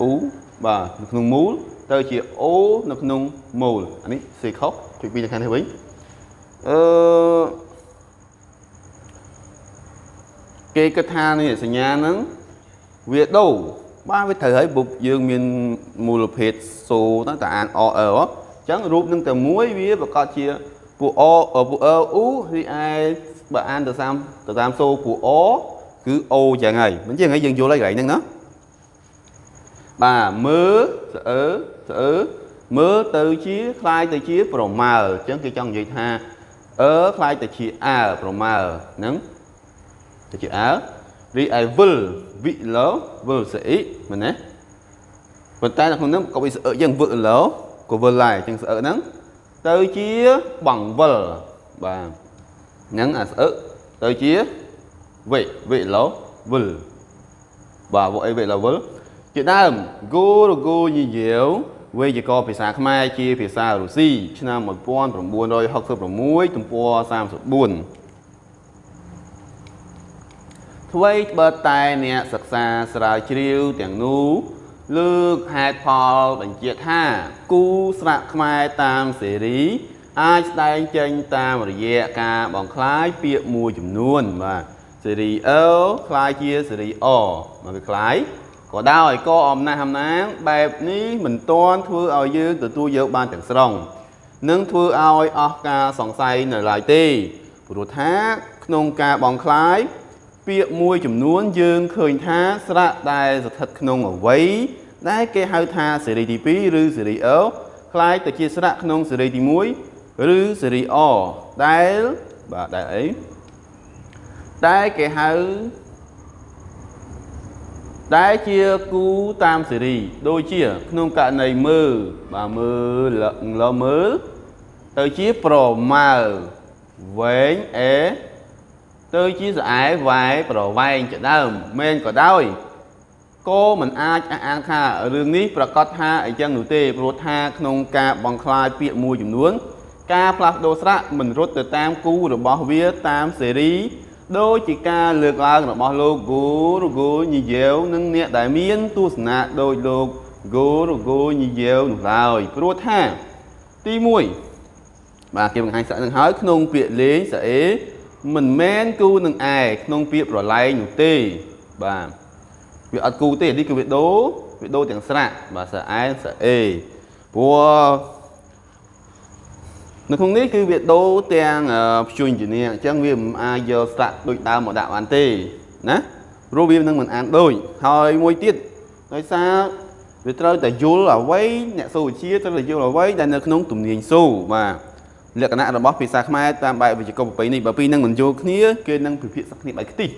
អ៊ូបាទនៅក្នុងមូលទៅជាអូនៅក្នុងមូលអានេះសេខុសជួយពីទៅខាងនេះវិញអឺគេគិតថានេះសញ្ញាហ្នឹងវាដូរបាទវាត្រូវហើយពុបយើងមានមូលភេទសូទៅតែអានអអអញ្ចឹងរូបនឹងតែមួយវាប្រកាសជាពួកអពួកអអ៊ូរីឯបើអានទៅតាមទៅតាមសូពួកអ គឺអូចឹងហើយមិនចឹងហើយយើងយល់ហើយកន្លែងហ្នឹងណាបាទមើលស្អើស្អើមើលទៅជាคล้ายទៅជាប្រមើអញ្ចឹងគេចង់និយាយថាអឺคล้ายទៅជាអើប្រមើហ្នឹងទៅជាអើរីឯវិលវិឡោវិលស្អីមែនទេប៉ុន្តែនៅក្នុងនោះក៏វាស្អើយ៉ាងវិឡោក៏វិលដែរអញ្ចឹងស្អើហ្នឹងទៅជាបងវិលបាទហ្នឹងអាស្អើទៅជា វិវិឡូវិលបាទវអីវិឡូវិលជាដើមគូរគូញញៀវវេយ្យាករភាសាខ្មែរជាភាសារុស្ស៊ីឆ្នាំ1966ទំព័រ34អ្វីបើតែអ្នកសិក្សាស្រាវជ្រាវទាំងនោះលើកហេតុផលបញ្ជាក់ថា គូស្រាក់ខ្មែរតាមសេរី អាចស្ដែងចេញតាមរយៈការបង្ក្លាយពាក្យមួយចំនួនបាទ សេរីអឺคล้ายជាសេរីអមកវាคล้ายក៏ដោយក៏អំណះអំណាងបែបនេះមិនទាន់ធ្វើឲ្យយើងទទួលយកបានទាំងស្រុងនឹងធ្វើឲ្យអស់ការសង្ស័យនៅឡើយទេព្រោះថាក្នុងការបងคล้ายពាក្យមួយចំនួនយើងឃើញថាស្រៈដែលស្ថិតក្នុងអវ័យដែលគេហៅថាសេរីទី2ឬសេរីអคล้ายទៅជាស្រៈក្នុងសេរីទី1ឬសេរីអដែលបាទដែលអី ដែលគេហៅដែលជាគូតាមសេរីដូចជា ក្នុងករណីមើលបាទមើលលមើលទៅជាប្រមើវែងអេទៅជាស្អែវ៉ែប្រវែងជាដើមមែនក៏ដោយក៏មិនអាចអះអាងថារឿងនេះប្រកាសថាអញ្ចឹងនោះទេព្រោះថាក្នុងការបង្ខ្លាយពាក្យមួយចំនួន ការផ្លាស់ប្ដូរស្រៈមិនរត់ទៅតាមគូរបស់វាតាមសេរី ដូចជាការលើកឡើងរបស់លោកគូរគូញីយ៉ាវនិងអ្នកដែលមានទស្សនៈដោយលោកគូរគូញីយ៉ាវនោះឡើយព្រោះថាទី1បាទគេបង្ហាញសាក់នឹងហើយក្នុងពាក្យលេងសអេមិនមែនគូនឹងឯក្នុងពាក្យប្រឡែងនោះទេបាទវាអត់គូទេនេះគឺវាដូវាដូទាំងស្រៈបាទសអែសអេព្រោះ នៅក្នុងនេះគឺវាដូរទាំងព្យញ្ជនៈអញ្ចឹងវាមិនអាចយកស្រាក់ដូចដើមមកដាក់បានទេណាព្រោះវានឹងមិនអានដូចហើយមួយទៀតដោយសារវាត្រូវតែយល់អ្វីអ្នកសូវវិជាត្រូវតែយល់អ្វីដែលនៅក្នុងទំនាញសូបាទលក្ខណៈរបស់ភាសាខ្មែរតាមបែបវិជ្ជាប្រពៃនេះបើពីនឹងមិនយល់គ្នាគេនឹងពិភាក្សាគ្នាបែបខ្ទិះ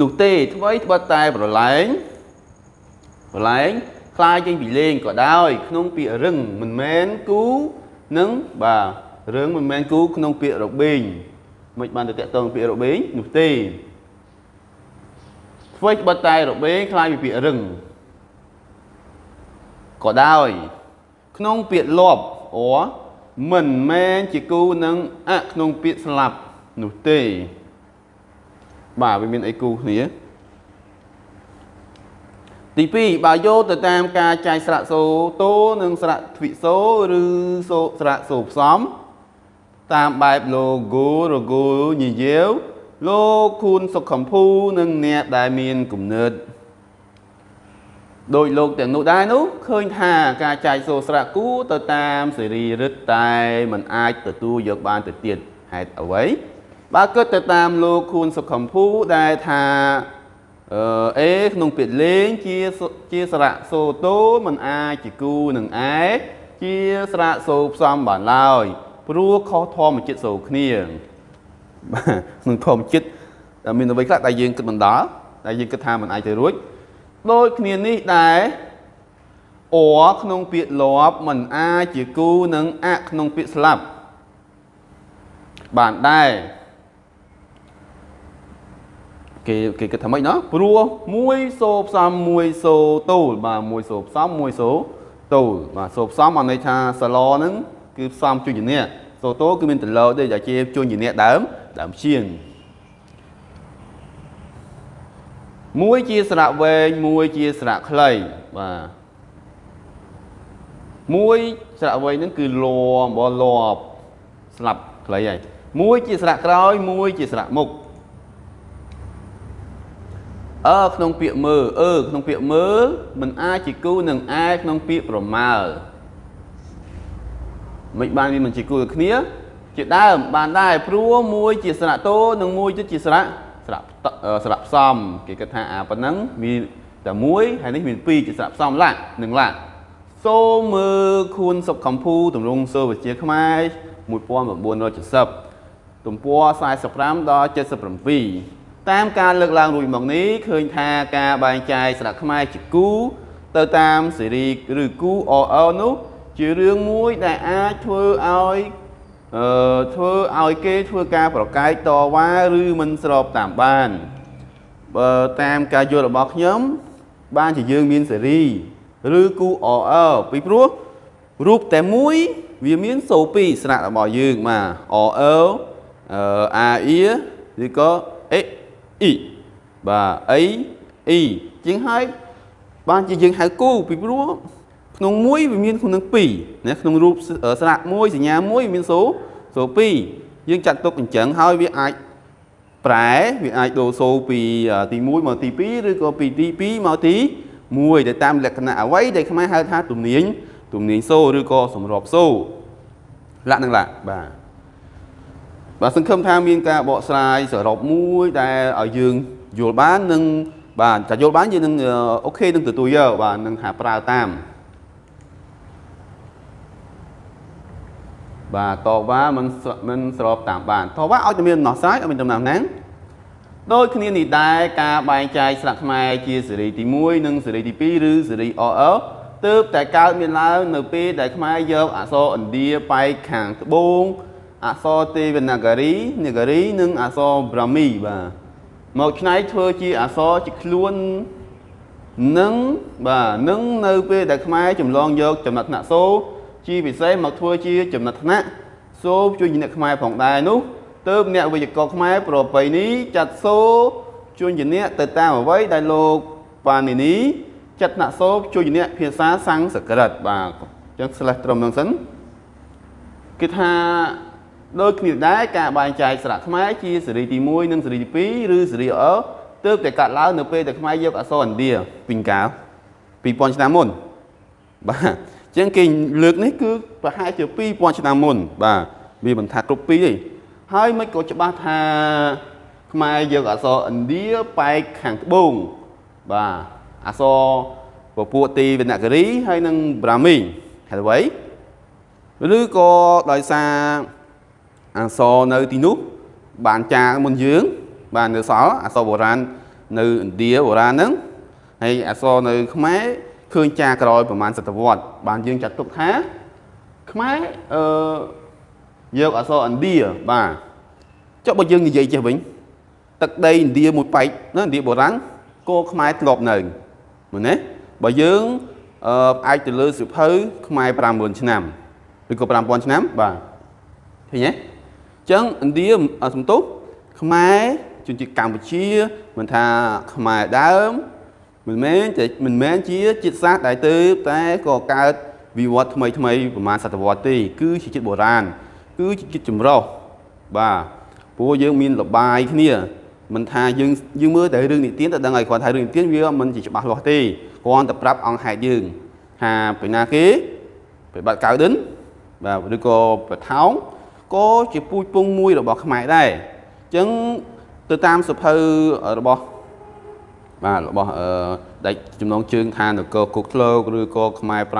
នោះទេអ្វីត្បិតតែប្រឡែងប្រឡែង ខ្លាយចេញពីលេងក៏ដោយ ក្នុងពាក្យរឹងមិនមែនគូនឹងបាទរឿងមិនមែនគូក្នុងពាក្យរបេងមិនបានទៅតាក់ទងពាក្យរបេងនោះទេធ្វើបတ်តែរបេងខ្លាយពីពាក្យរឹងក៏ដោយក្នុងពាក្យលបអមិនមែនជាគូនឹងអក្នុងពាក្យស្លាប់នោះទេបាទវាមានអីគូគ្នា ទី2បើយកទៅតាមការចែកស្រៈសូតូនិងស្រៈទ្វិសូឬសូស្រៈសូផ្សំតាមបែប logo logo ញយាវលោកខួនសុខកំភូនិងអ្នកដែលមានគំនិតដោយលោកទាំងនោះដែរនោះឃើញថាការចែកសូរស្រៈគូទៅតាមសេរីរឹតតែมันអាចទទួលយកបានទៅទៀតហេតុអ្វីបើគិតទៅតាមលោកខួនសុខំភូដែលថា អេក្នុងពាក្យលេងជាជាសារៈសូតូមិនអាចជាគូនឹងឯជាសារៈសូផ្សំបានឡើយព្រោះខុសធម្មចិត្តសូគ្នាក្នុងធម្មចិត្តមានអ្វីខ្លះដែលយើងគិតមិនដល់ដែលយើងគិតថាមិនអាចទៅរួចដូចគ្នានេះដែរអក្នុងពាក្យលាប់មិនអាចជាគូនឹងអក្នុងពាក្យស្លាប់បានដែរ គេគេគិតថាម៉េចណោះព្រោះមួយសូផ្សំមួយសូតូលបាទមួយសូផ្សំមួយសូតូលបាទសូផ្សំអន័យថាសឡហ្នឹងគឺផ្សំជួយជំនះសូតូគឺមានតឡដូចជាជួយជំនះដើមដើមជាងមួយជាស្រៈវែងមួយជាស្រៈខ្លីបាទមួយស្រៈវែងហ្នឹងគឺលំបលបស្លាប់ខ្លីហើយមួយជាស្រៈក្រោយមួយជាស្រៈមុខ អើក្នុងពាក្យមើអឺក្នុងពាក្យមើมันអាចជាគូនឹងអែក្នុងពាក្យប្រមាលមិនបានវាមិនជាគូគ្នា ជាដើមបានដែរព្រោះមួយជាស្រៈតូនិងមួយទៀតជាស្រៈស្រាប់ស្រាប់ផ្សំគេគិតថាអាប៉ុណ្ណឹងមានតែមួយហើយនេះមានពីរជាស្រាប់ផ្សំឡានិងឡាសូមមើលខួនសុខកំភូតម្រងសូវិជាខ្មែរ1970ទំព័រ45ដល់77 តាមការលើកឡើងរួចមកនេះឃើញថាការបែងចែកស្រាក់ខ្មែរជាគូ ទៅតាមសេរីឬគូ OL នោះ ជារឿងមួយដែលអាចធ្វើឲ្យអឺធ្វើឲ្យគេធ្វើការប្រកែកតវ៉ាឬមិនស្របតាមបានបើតាមការយល់របស់ខ្ញុំបានជាយើងមានសេរីឬគូ OL ពីព្រោះរូបតែមួយ វាមានសូពីស្នាក់របស់យើងបាទ OL អឺ AE ឬក៏ E E បាទ A E ជាងហើយបានជាយើងហៅគូពីព្រោះក្នុងមួយវាមានក្នុង2ណាក្នុងរូបស្រៈមួយសញ្ញាមួយមានសូសូ2យើងចាត់ទុកអញ្ចឹងហើយវាអាចប្រែវាអាចដូរសូពីទី1មកទី2ឬក៏ពីទី2មកទី1ទៅតាមលក្ខណៈអ្វីដែលខ្មែរហៅថាទំនាញទំនាញសូឬក៏សម្របសូលក្ខនឹងលក្ខបាទ បាទសង្ឃឹមថាមានការបកស្រាយសរុបមួយដែលឲ្យយើងយល់បាននិងបាទតែយល់បានយើងនឹងអូខេនឹងទទួលយកបាទនឹងថាប្រើតាមបាទតវ៉ាមិនមិនស្របតាមបានតវ៉ាឲ្យតែមានដំណោះស្រាយឲ្យមានដំណាំណាំដូចគ្នានេះដែរការបែងចែកស្លាកខ្មែរជាសេរីទី1និងសេរីទី2ឬសេរី OL ទើបតែកើតមានឡើងនៅពេលដែលខ្មែរយកអក្សរឥណ្ឌាបែកខាងត្បូង អក្សរទេវនាហ្គារីនាហ្គារីនិងអក្សរប្រាមី បាទមកឆ្នៃធ្វើជាអក្សរជាខ្លួននឹងបាទនឹងនៅពេលដែលខ្មែរចម្លងយកចំណាត់ថ្នាក់សូជាពិសេសមកធ្វើជាចំណាត់ថ្នាក់សូជួយអ្នកខ្មែរផងដែរនោះទើបអ្នកវិជ្ជករខ្មែរប្របីនេះចាត់សូជួយអ្នកទៅតាមអ្វីដែលលោកប៉ានីនីចាត់ថ្នាក់សូជួយអ្នកភាសាសំស្ក្រឹតបាទអញ្ចឹង slash ត្រឹមនឹងសិនគឺថា ដូចគ្នាដែរការបែងចែកស្រៈខ្មែរជាសេរីទី1និងសេរីទី2ឬសេរីអទើបតែកាត់ឡើងនៅពេលដែលខ្មែរយកអក្សរឥណ្ឌាពីកាល2000ឆ្នាំមុនបាទចឹងគេលើកនេះគឺប្រហែលជា2000ឆ្នាំមុន បាទវាមិនថាគ្រប់ពីទេហើយមិនក៏ច្បាស់ថាខ្មែរយកអក្សរឥណ្ឌាបែកខាងត្បូងបាទអក្សរពពួកទីវណ្ណគិរីហើយនិងប្រាមីហេតុអ្វីឬក៏ដោយសារ អក្សរនៅទីនោះបានចាមុនយើង បាននៅសល់អក្សរបុរាណនៅឥណ្ឌាបុរាណហ្នឹងហើយអក្សរនៅ ខ្មែរឃើញចាក្រោយប្រហែលសតវត្សបានយើងចាត់ទុកថាខ្មែរអឺយកអក្សរឥណ្ឌាបាទចុះបើយើងនិយាយចេះវិញទឹកដីឥណ្ឌាមួយប៉ែកណាឥណ្ឌាបុរាណគោខ្មែរធ្លាប់នៅមែនទេបើយើងអឺផ្អែកទៅលើសិភៅខ្មែរ50000ឆ្នាំឬក៏5000ឆ្នាំបាទឃើញទេអញ្ចឹងឥណ្ឌាសំទុះខ្មែរជនជាតិកម្ពុជាមិនថាខ្មែរដើមមិនមែនតែមិនមែនជាជាតិសាសន៍ដែលទៅតែក៏កើតវិវត្តថ្មីថ្មីប្រហែលសតវត្សទេគឺជាជាតិបុរាណគឺជាជាតិចម្រុះបាទព្រោះយើងមានលបាយគ្នាមិនថាយើងយើងមើលតែរឿងនិទានតែដឹងហើយគាត់ថារឿងនិទានវាមិនជាច្បាស់លាស់ទេគ្រាន់តែប្រាប់អង្គហេតុយើងថាពីណាគេពីបាត់កៅដិនបាទឬក៏ប្រថោង ក៏ជាពូជពងមួយរបស់ខ្មែរដែរអញ្ចឹងទៅតាមសភៅរបស់បាទរបស់អឺដាច់ចំណងជើងថានគរគុកធ្លោកឬក៏ខ្មែរ5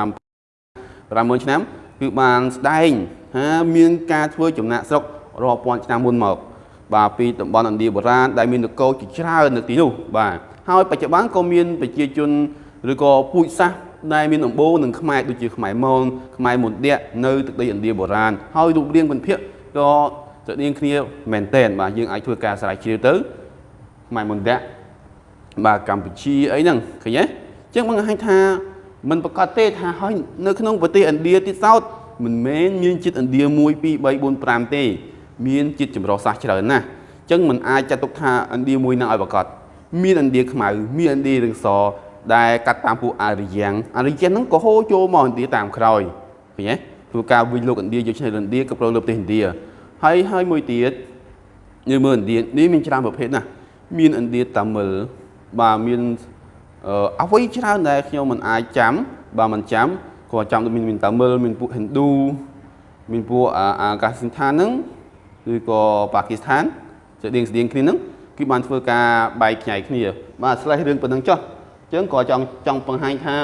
50000ឆ្នាំគឺបានស្ដែងថាមានការធ្វើចំណាក់ស្រុករាប់ពាន់ឆ្នាំមុនមក បាទពីតំបន់ឥណ្ឌាបុរាណដែលមាននគរជាច្រើននៅទីនោះបាទហើយបច្ចុប្បន្នក៏មានប្រជាជនឬក៏ពូជសាសន៍ ដែលមានដំបូងនឹងខ្មែរដូចជាខ្មែរមនខ្មែរមុនដៈនៅទឹកដីឥណ្ឌាបុរាណហើយរូបរាងពិនភាកក៏ស្រដៀងគ្នាមែនតែនបាទយើងអាចធ្វើការស្រាវជ្រាវទៅខ្មែរមុនដៈបាទកម្ពុជាអីហ្នឹងឃើញទេអញ្ចឹងបង្ហាញថាมันប្រកាសទេថាហើយនៅក្នុងប្រទេសឥណ្ឌាទៀតសោតមិនមែនមានជាតិឥណ្ឌា1 2 3 4 5ទេ មានជាតិចម្រុះសាសច្រើនណាស់អញ្ចឹងมันអាចចាត់ទុកថាឥណ្ឌាមួយនឹងឲ្យប្រកាសមានឥណ្ឌាខ្មៅមានឥណ្ឌារឹងស ដែលកាត់តាមពួកអារ្យ៉ាងអារ្យ៉ាងហ្នឹងក៏ហូរចូលមកឥណ្ឌាតាមក្រោយឃើញទេធ្វើការវិលលោកឥណ្ឌាយកឈ្នះឥណ្ឌាក៏ប្រងលើប្រទេសឥណ្ឌាហើយហើយមួយទៀតយើងមើលឥណ្ឌានេះមានច្រើនប្រភេទណាស់មានឥណ្ឌាតាមិលបាទមានអ្វីច្រើនដែលខ្ញុំមិនអាចចាំបាទមិនចាំគាត់ចាំមានមានតាមិលមានពួកហិណ្ឌូមានពួកអាកាសិនឋានហ្នឹងឬក៏ប៉ាគីស្ថានស្តៀងស្តៀងគ្នាហ្នឹងគឺបានធ្វើការបែកខ្ញែកគ្នា បាទស្លេះរឿងប៉ុណ្្នឹងចុះអញ្ចឹងក៏ចង់ចង់បង្ហាញថា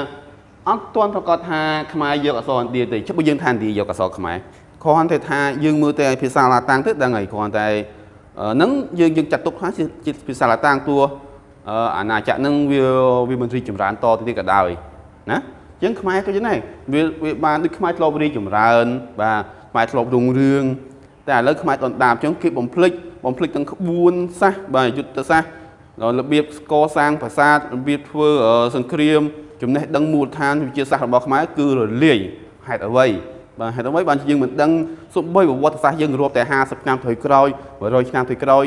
អត់ទាន់ប្រកាសថាខ្មែរយកអក្សរឥណ្ឌាទេចុះបើយើងថាឥណ្ឌាយកអក្សរខ្មែរគ្រាន់តែថាយើងមើលតែភាសាឡាតាំងទៅដឹងហើយគ្រាន់តែនឹងយើងយើងចាត់ទុកថាជាភាសាឡាតាំងតួអាណាចក្រនឹងវាវាមិនរីចម្រើនតទៅទៀតក៏ដោយណាអញ្ចឹងខ្មែរក៏យ៉ាងដែរវាវាបានដូចខ្មែរធ្លាប់រីចម្រើន បាទខ្មែរធ្លាប់រុងរឿងតែឥឡូវខ្មែរដុនដាបអញ្ចឹងគេបំភ្លេចបំភ្លេចទាំងក្បួនសាសបាទយុទ្ធសាស្ត្រ របៀបកសាងប្រាសាទរបៀបធ្វើសង្គ្រាមចំណេះដឹងមូលដ្ឋានវិទ្យាសាស្ត្ររបស់ខ្មែរគឺរលាយហេតុអ្វីបាទហេតុអ្វីបានជាយើងមិនដឹងសូម្បីប្រវត្តិសាស្ត្រយើងរាប់តែ50ឆ្នាំថយក្រោយ100ឆ្នាំថយក្រោយ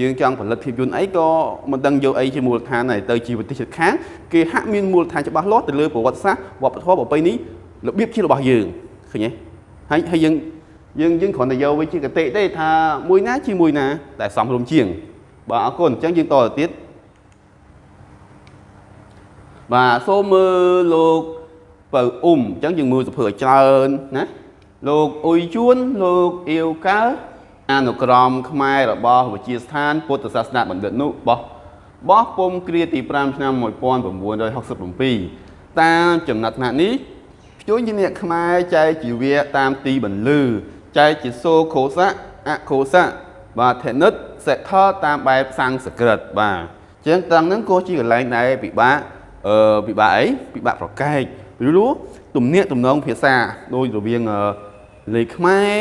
យើងចង់ផលិតភាពយន្តអីក៏មិនដឹងយកអីជាមូលដ្ឋានដែរទៅជាប្រទេសជិតខាងគេហាក់មានមូលដ្ឋានច្បាស់លាស់ទៅលើប្រវត្តិសាស្ត្រវប្បធម៌ប្រពៃណីរបៀបជារបស់យើងឃើញទេហើយហើយយើងយើងយើងគ្រាន់តែយកវាជាកតិទេថាមួយណាជាមួយណាតែសំរុំជាង បាទអរគុណអញ្ចឹងយើងតទៅទៀតបាទសូមមើលលោកបើអ៊ុំអញ្ចឹងយើងមើលសភើឲ្យច្រើនណាលោកអ៊ុយជួនលោកអៀវកើអនុក្រមខ្មែររបស់វិជាស្ថានពុទ្ធសាសនាបណ្ឌិតនោះបោះបោះពុំគ្រាទី5ឆ្នាំ1967តាមចំណាត់ថ្នាក់នេះជួនជាអ្នកខ្មែរចែកជីវៈតាមទីបន្លឺចែកជាសូខោសៈអខោសៈបាទធនិត សិក្ខតាមបែបសង្ស្ក្រឹតបាទចឹងត្រង់ហ្នឹងក៏ជាកន្លែងដែរពិបាកអឺពិបាកអីពិបាកប្រកែកឬលួទំនាក់ទំនងភាសាដោយរវាងលេខខ្មែរ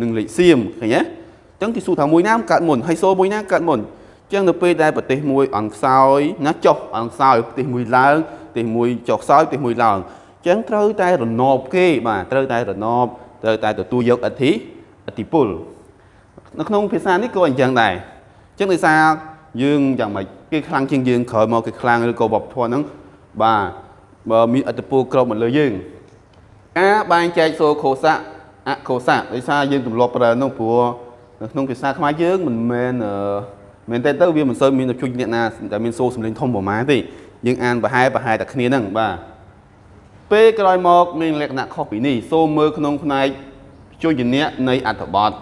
និងលេខសៀមឃើញទេចឹងគេសួរថាមួយណាកើតមុនហើយសូមួយណាកើតមុនចឹងនៅពេលដែលប្រទេសមួយអន់ខ្សោយណាចុះអន់ខ្សោយប្រទេសមួយឡើងប្រទេសមួយចុះខ្សោយប្រទេសមួយឡើងចឹងត្រូវតែរណបគេបាទត្រូវតែរណបត្រូវតែទទួលយកអធិអធិពល នៅក្នុងភាសានេះក៏អញ្ចឹងដែរចឹងដោយសារយើងយ៉ាងម៉េចគេខ្លាំងជាងយើងក្រោយមកគេខ្លាំងឬក៏វប្បធម៌ហ្នឹងបាទបើមានអត្តពលក្របមកលើយើងការបែងចែកសូខោសៈអខោសៈដោយសារយើងទម្លាប់ប្រើនោះព្រោះនៅក្នុងភាសាខ្មែរយើងមិនមែនមែនតែទៅវាមិនសូវមានជួយអ្នកណាដែលមានសូរសំឡេងធំប្រហែលទេយើងអានប្រហែលប្រហែលតែគ្នាហ្នឹងបាទពេលក្រោយមកមានលក្ខណៈខុសពីនេះសូមមើលក្នុងផ្នែកជួយជំនះនៃអត្ថបទ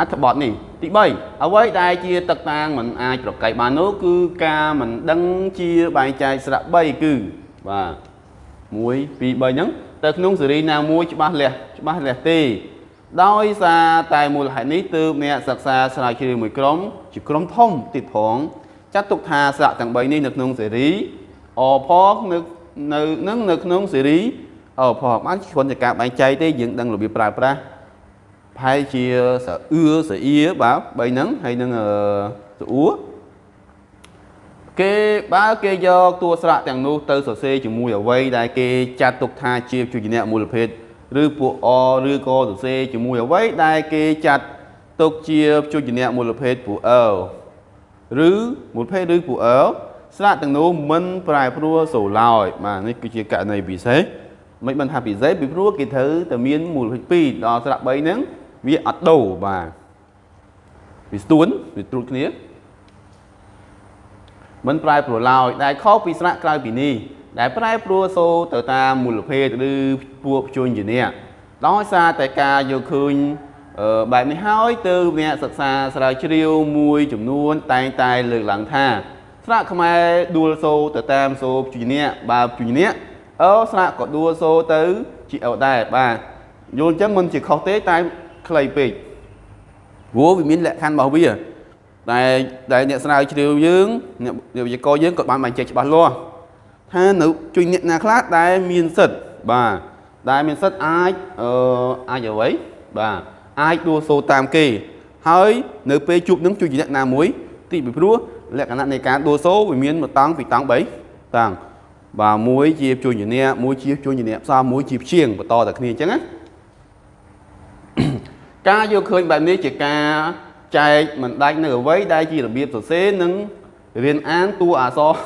អត្ថបទនេះទី3អ្វីដែលជាទឹកតាងមិនអាចប្រកែកបាននោះគឺការមិនដឹងជាបែងចែកស្រៈ3គឺបាទ1 2 3ហ្នឹងទៅក្នុងសេរីណាមួយច្បាស់លាស់ច្បាស់លាស់ទេដោយសារតែមូលហេតុនេះទើបអ្នកសិក្សាស្រាវជ្រាវមួយក្រុមជាក្រុមធំទៀតផងចាត់ទុកថាស្រៈទាំង3នេះនៅក្នុងសេរីអផងនៅនៅនឹងនៅក្នុងសេរីអផងបានគ្រាន់តែការបែងចែកទេយើងដឹងរបៀបប្រើប្រាស់ ប្រហែលជាសអឿសអៀបាទ3ហ្នឹងហើយនឹងសអួរគេបើគេយកតួស្រៈទាំងនោះទៅសរសេរជាមួយអ្វីដែលគេចាត់ទុកថាជាជួយជំនះមូលភេទឬពួកអឬក៏សរសេរជាមួយអ្វីដែលគេចាត់ទុកជាជួយជំនះមូលភេទពួកអឬមូលភេទឬពួកអស្រៈទាំងនោះមិនប្រែប្រួលសូរឡើយបាទនេះគឺជាករណីពិសេសមិនបានថាពិសេសពីព្រោះគេត្រូវតែមានមូលភេទ2ដល់ស្រៈ3ហ្នឹង វាអត់ដូរបាទវាស្ទួនវាត្រួតគ្នាមិនប្រែប្រួលឡើយដែលខុសពីស្រៈក្រៅពីនេះដែលប្រែប្រួលសូរទៅតាមមូលភេទឬពួកជួញជាអ្នកដោយសារតែការយកឃើញបែបនេះហើយទៅអ្នកសិក្សាស្រាវជ្រាវមួយចំនួនតែងតែលើកឡើងថាស្រៈខ្មែរដួលសូរទៅតាមសូរជួញអ្នកបើជួញអ្នកអើស្រៈក៏ដួលសូរទៅជាអោដែរបាទយល់អញ្ចឹងមិនជាខុសទេតែ ខ្លីពេកព្រោះវាមានលក្ខខណ្ឌរបស់វាតែដែលអ្នកស្រាវជ្រាវយើងអ្នកវិទ្យាករយើងក៏បានបញ្ជាក់ច្បាស់លាស់ថានៅជួយអ្នកណាខ្លះដែលមានសិទ្ធបាទដែលមានសិទ្ធអាចអឺអាចអ្វីបាទអាចដួលសូតាមគេ ហើយនៅពេលជួបនឹងជួយអ្នកណាមួយទីពីព្រោះលក្ខណៈនៃការដួលសូវាមានមួយតង់ពីរតង់3តង់បាទមួយជាជួយជំនះមួយជាជួយជំនះផ្សំមួយជាព្យាងបន្តតែគ្នាអញ្ចឹងណា ការយកឃើញបែបនេះជាការចែកមិនដាច់នៅអ្វីដែលជារបៀបសរសេរនិងរៀនអានតួអក្សរ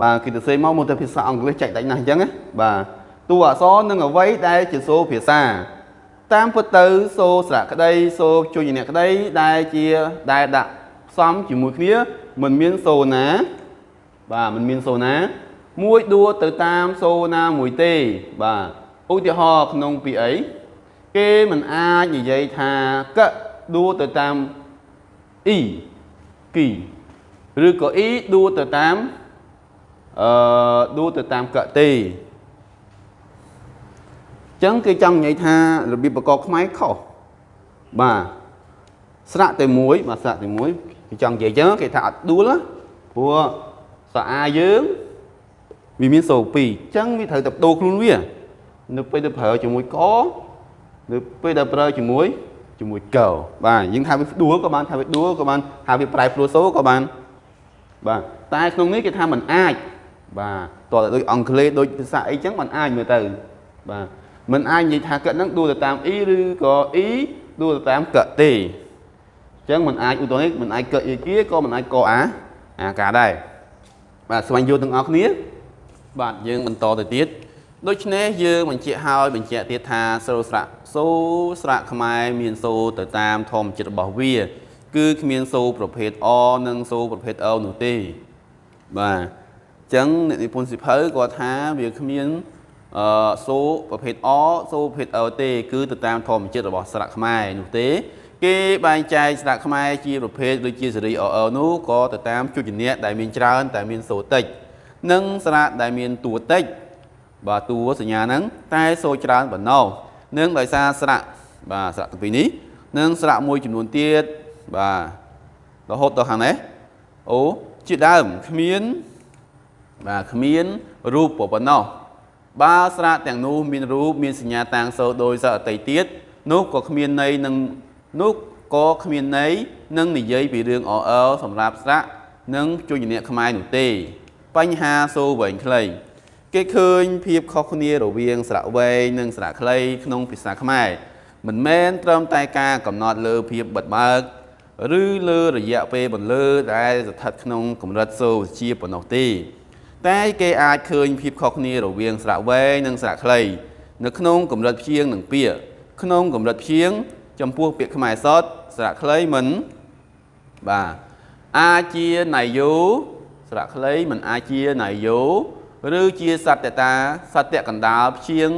បាទគេសរសេរមកមកទៅភាសាអង់គ្លេសចែកដាច់ណាស់អញ្ចឹងណាបាទតួអក្សរនិងអ្វីដែលជាសូរភាសា តាមពិតទៅសូរស្រៈក្តីសូរជួយអ្នកក្តីដែលជាដែលដាក់ផ្សំជាមួយគ្នាមិនមានសូរណា បាទមិនមានសូរណា មួយដួទៅតាមសូរណាមួយទេ បាទឧទាហរណ៍ក្នុងពីអី គេមិនអាចនិយាយថាកដួទៅតាមអ៊ីគីឬក៏អ៊ីដួទៅតាមអឺដួទៅតាមកទេចឹងគេចង់និយាយថារបៀបប្រកបខ្មែរខុសបាទស្រៈតែមួយបាទស្រៈតែមួយគេចង់និយាយចឹងគេថាអត់ដួលព្រោះសាអាយើងវាមានសូ2អញ្ចឹងវាត្រូវតែបដូរខ្លួនវា នៅពេលទៅប្រើជាមួយក នៅពេលដែលប្រើជាមួយជាមួយកបាទយើងថាវាដួលក៏បានថាវាដួលក៏បានថាវាប្រែប្រួលសូក៏បានបាទតែក្នុងនេះគេថាมันអាចបាទតើដូចអង់គ្លេសដូចភាសាអីចឹងมันអាចមើលទៅបាទมันអាចនិយាយថាកឹកហ្នឹងដួលទៅតាមអ៊ីឬក៏អ៊ីដួលទៅតាមកឹកទេអញ្ចឹងมันអាចឧទាហរណ៍มันអាចកឹកអ៊ីគៀក៏มันអាចកអាអាការដែរបាទស្វែងយល់ទាំងអស់គ្នាបាទយើងបន្តទៅទៀត ដូច្នេះយើងបញ្ជាក់ហើយបញ្ជាក់ទៀតថាសូរស្រៈសូរស្រៈខ្មែរមានសូរទៅតាមធម្មជាតិរបស់វា គឺគ្មានសូរប្រភេទអនិងសូរប្រភេទអនោះទេបាទអញ្ចឹងអ្នកនិពន្ធសិភៅគាត់ថាវាគ្មានអឺសូរប្រភេទអសូរប្រភេទអទេ គឺទៅតាមធម្មជាតិរបស់ស្រៈខ្មែរនោះទេ គេបែងចែកស្រៈខ្មែរជាប្រភេទដូចជាសេរីអអនោះក៏ទៅតាមជញ្ញៈដែលមានច្រើន តែមានសូរតិច និងស្រៈដែលមានតួតិច បាទតួសញ្ញាហ្នឹងតែសូរច្រើនប៉ុណ្ណោះនឹងដោយសារស្រៈបាទស្រៈទាំងពីរនេះនិងស្រៈមួយចំនួនទៀតបាទរហូតដល់ខាងនេះអូជាដើមគ្មានបាទគ្មានរូបប៉ុណ្ណោះបើស្រៈទាំងនោះមានរូបមានសញ្ញាតាំងសូរដោយសារអតីតទៀតនោះក៏គ្មានន័យនឹងនោះក៏គ្មានន័យនឹងនិយាយពីរឿងអអសម្រាប់ស្រៈនិងជួយអ្នកខ្មែរនោះទេ បញ្ហាសូរវែងខ្លី គេឃើញភាពខុសគ្នារវាងស្រៈវែងនិងស្រៈខ្លីក្នុងភាសាខ្មែរមិនមែនត្រឹមតែការកំណត់លើភាពបិទបើកឬលើរយៈពេលបន្លឺដែលស្ថិតក្នុងកម្រិតសូរវិជាប៉ុណ្ណោះទេ តែគេអាចឃើញភាពខុសគ្នារវាងស្រៈវែងនិងស្រៈខ្លីនៅក្នុងកម្រិតព្យាង្គនិងពាក្យក្នុងកម្រិតព្យាង្គចំពោះពាក្យខ្មែរសតស្រៈខ្លីមិនបាទអាចជាណៃយោស្រៈខ្លីមិនអាចជាណៃយោ ឬជាសត្យតាសត្យកណ្ដាលព្យាង